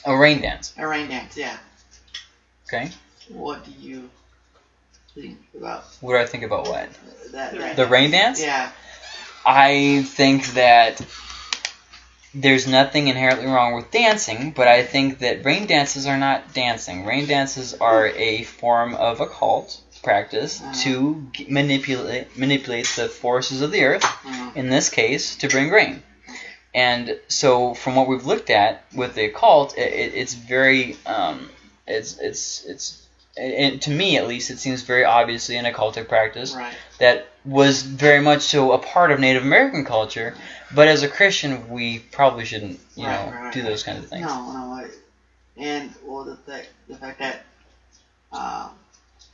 A rain dance. a rain dance. Yeah. Okay. What do you think about What do I think about what? that? that The rain dance? Yeah. I think that there's nothing inherently wrong with dancing, but I think that rain dances are not dancing. Rain dances are a form of occult practice to g- manipulate manipulate the forces of the earth, Mm. in this case, to bring rain. And so, from what we've looked at with the occult, it, it, it's very, um, it's it's it's, and to me at least, it seems very obviously an occultic practice Right. that was very much so a part of Native American culture. But as a Christian, we probably shouldn't, you Right, know, right, do those kinds of things. No, no. I, and well, the fact the fact that uh,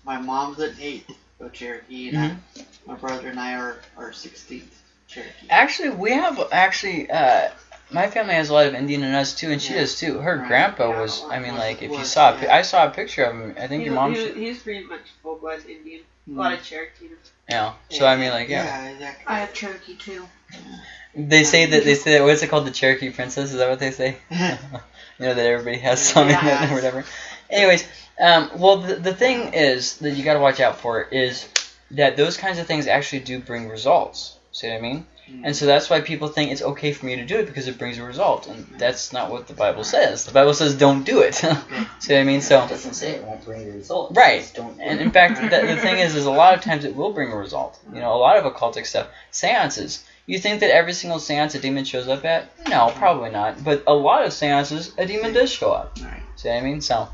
my mom's an eighth of Cherokee, and I, my brother and I are are sixteenth Cherokee. Actually, we have actually. Uh, my family has a lot of Indian in us too, and she Yeah. does too. Her Right. grandpa was. I mean, like if you saw, a yeah. I saw a picture of him. I think He, your mom. he, should- he's pretty much full blood Indian. Mm. A lot of Cherokee. Yeah. So I mean, like, yeah. Yeah, exactly. I have Cherokee too. They say that they say that what's it called? The Cherokee Princess? Is that what they say? you know that everybody has some in it Yeah. or whatever. Anyways, um, well the, the thing is that you got to watch out for is that those kinds of things actually do bring results. See what I mean? And so that's why people think it's okay for me to do it because it brings a result. And that's not what the Bible says. The Bible says don't do it. See what I mean? So It doesn't say it won't bring the result. Right. Don't. And in fact, the, the thing is, is a lot of times it will bring a result. You know, a lot of occultic stuff. Seances. You think that every single seance a demon shows up at? No, probably not. But a lot of seances, a demon does show up. Right. See what I mean? So,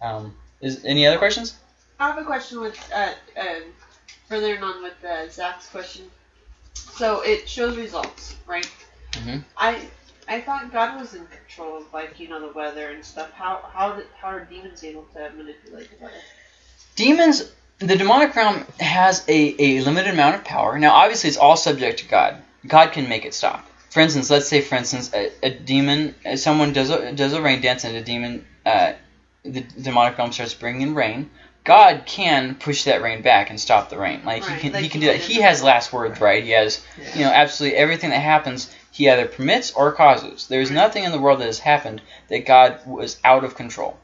um, is any other questions? I have a question with uh, uh, furthering on with uh, Zach's question. So it shows results, right? Mhm. I I thought God was in control of like you know the weather and stuff. How how did, how are demons able to manipulate the weather? Demons, the demonic realm has a, a limited amount of power. Now, obviously, it's all subject to God. God can make it stop. For instance, let's say, for instance, a, a demon, uh, someone does a, does a rain dance and a demon, uh, the demonic realm starts bringing rain. God can push that rain back and stop the rain. Like Right, he can, like he can he do that. He has last words, right? He has, Yeah. you know, absolutely everything that happens. He either permits or causes. There's nothing in the world that has happened that God was out of control.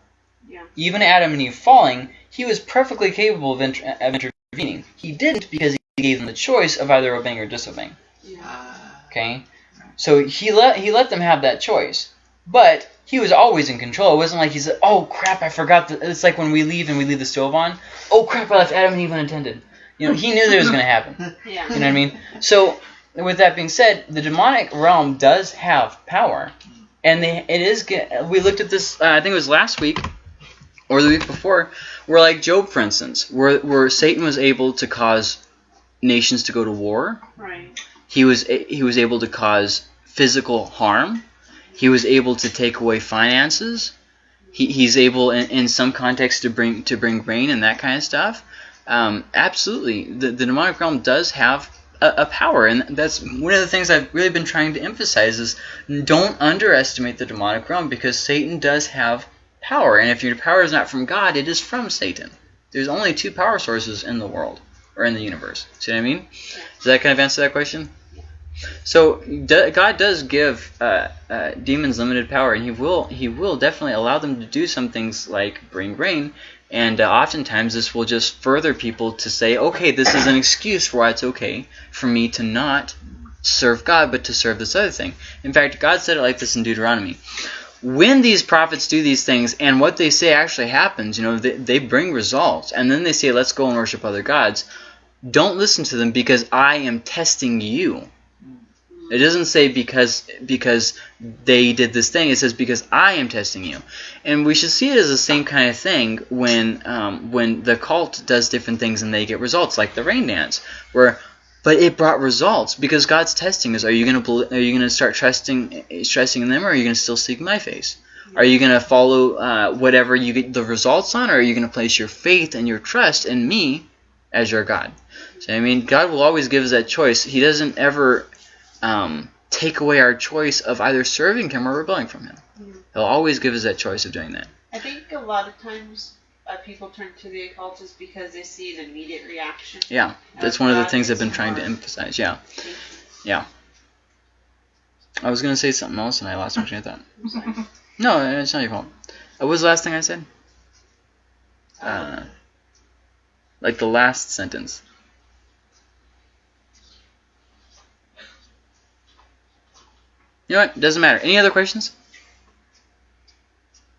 Yeah. Even Adam and Eve falling, he was perfectly capable of, inter- of intervening. He didn't because he gave them the choice of either obeying or disobeying. Yeah. Ah, Okay, so he let he let them have that choice, but he was always in control. It wasn't like he said, "Oh crap, I forgot." The, it's like when we leave and we leave the stove on. Oh crap, I left Adam and Eve unattended. You know, he knew that it was going to happen. Yeah. You know what I mean? So, with that being said, the demonic realm does have power, and they it is. We looked at this. Uh, I think it was last week or the week before, where like Job, for instance, where where Satan was able to cause nations to go to war. Right. He was he was able to cause physical harm. He was able to take away finances. He, he's able in, in some context, to bring to bring rain and that kind of stuff. Um, absolutely, the, the demonic realm does have a, a power, and that's one of the things I've really been trying to emphasize is don't underestimate the demonic realm because Satan does have power, and if your power is not from God, it is from Satan. There's only two power sources in the world or in the universe. See what I mean? Does that kind of answer that question? So d- God does give uh, uh, demons limited power, and He will He will definitely allow them to do some things like bring rain, and uh, oftentimes this will just further people to say, okay, this is an excuse for why it's okay for me to not serve God, but to serve this other thing. In fact, God said it like this in Deuteronomy. When these prophets do these things and what they say actually happens, you know, they, they bring results, and then they say, let's go and worship other gods, don't listen to them because I am testing you. It doesn't say because because they did this thing. It says because I am testing you, and we should see it as the same kind of thing when um, when the cult does different things and they get results, like the rain dance, where but it brought results because God's testing us. Are you gonna are you gonna start trusting trusting in them, or are you gonna still seek my face? Are you gonna follow uh, whatever you get the results on, or are you gonna place your faith and your trust in me as your God? So I mean, God will always give us that choice. He doesn't ever um, take away our choice of either serving Him or rebelling from Him. Mhm. He'll always give us that choice of doing that. I think a lot of times uh, people turn to the occult just because they see an immediate reaction. Yeah, that's one of the things I've been trying to emphasize. Yeah, yeah. I was gonna say something else and I lost my train of thought. No, it's not your fault. Uh, What was the last thing I said? Uh, like the last sentence. You know what? Doesn't matter. Any other questions?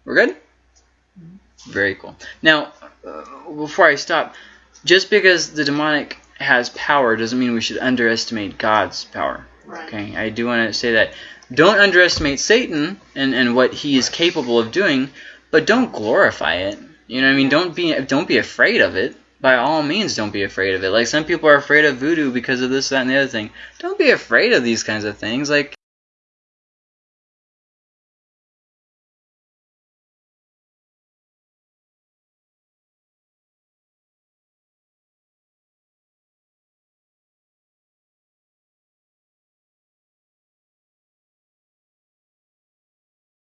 We're good? Very cool. Now, uh, before I stop, just because the demonic has power doesn't mean we should underestimate God's power. Right. Okay, I do want to say that. Don't underestimate Satan and, and what he is capable of doing, but don't glorify it. You know what I mean? Don't be don't be afraid of it. By all means, don't be afraid of it. Like some people are afraid of voodoo because of this, that, and the other thing. Don't be afraid of these kinds of things. Like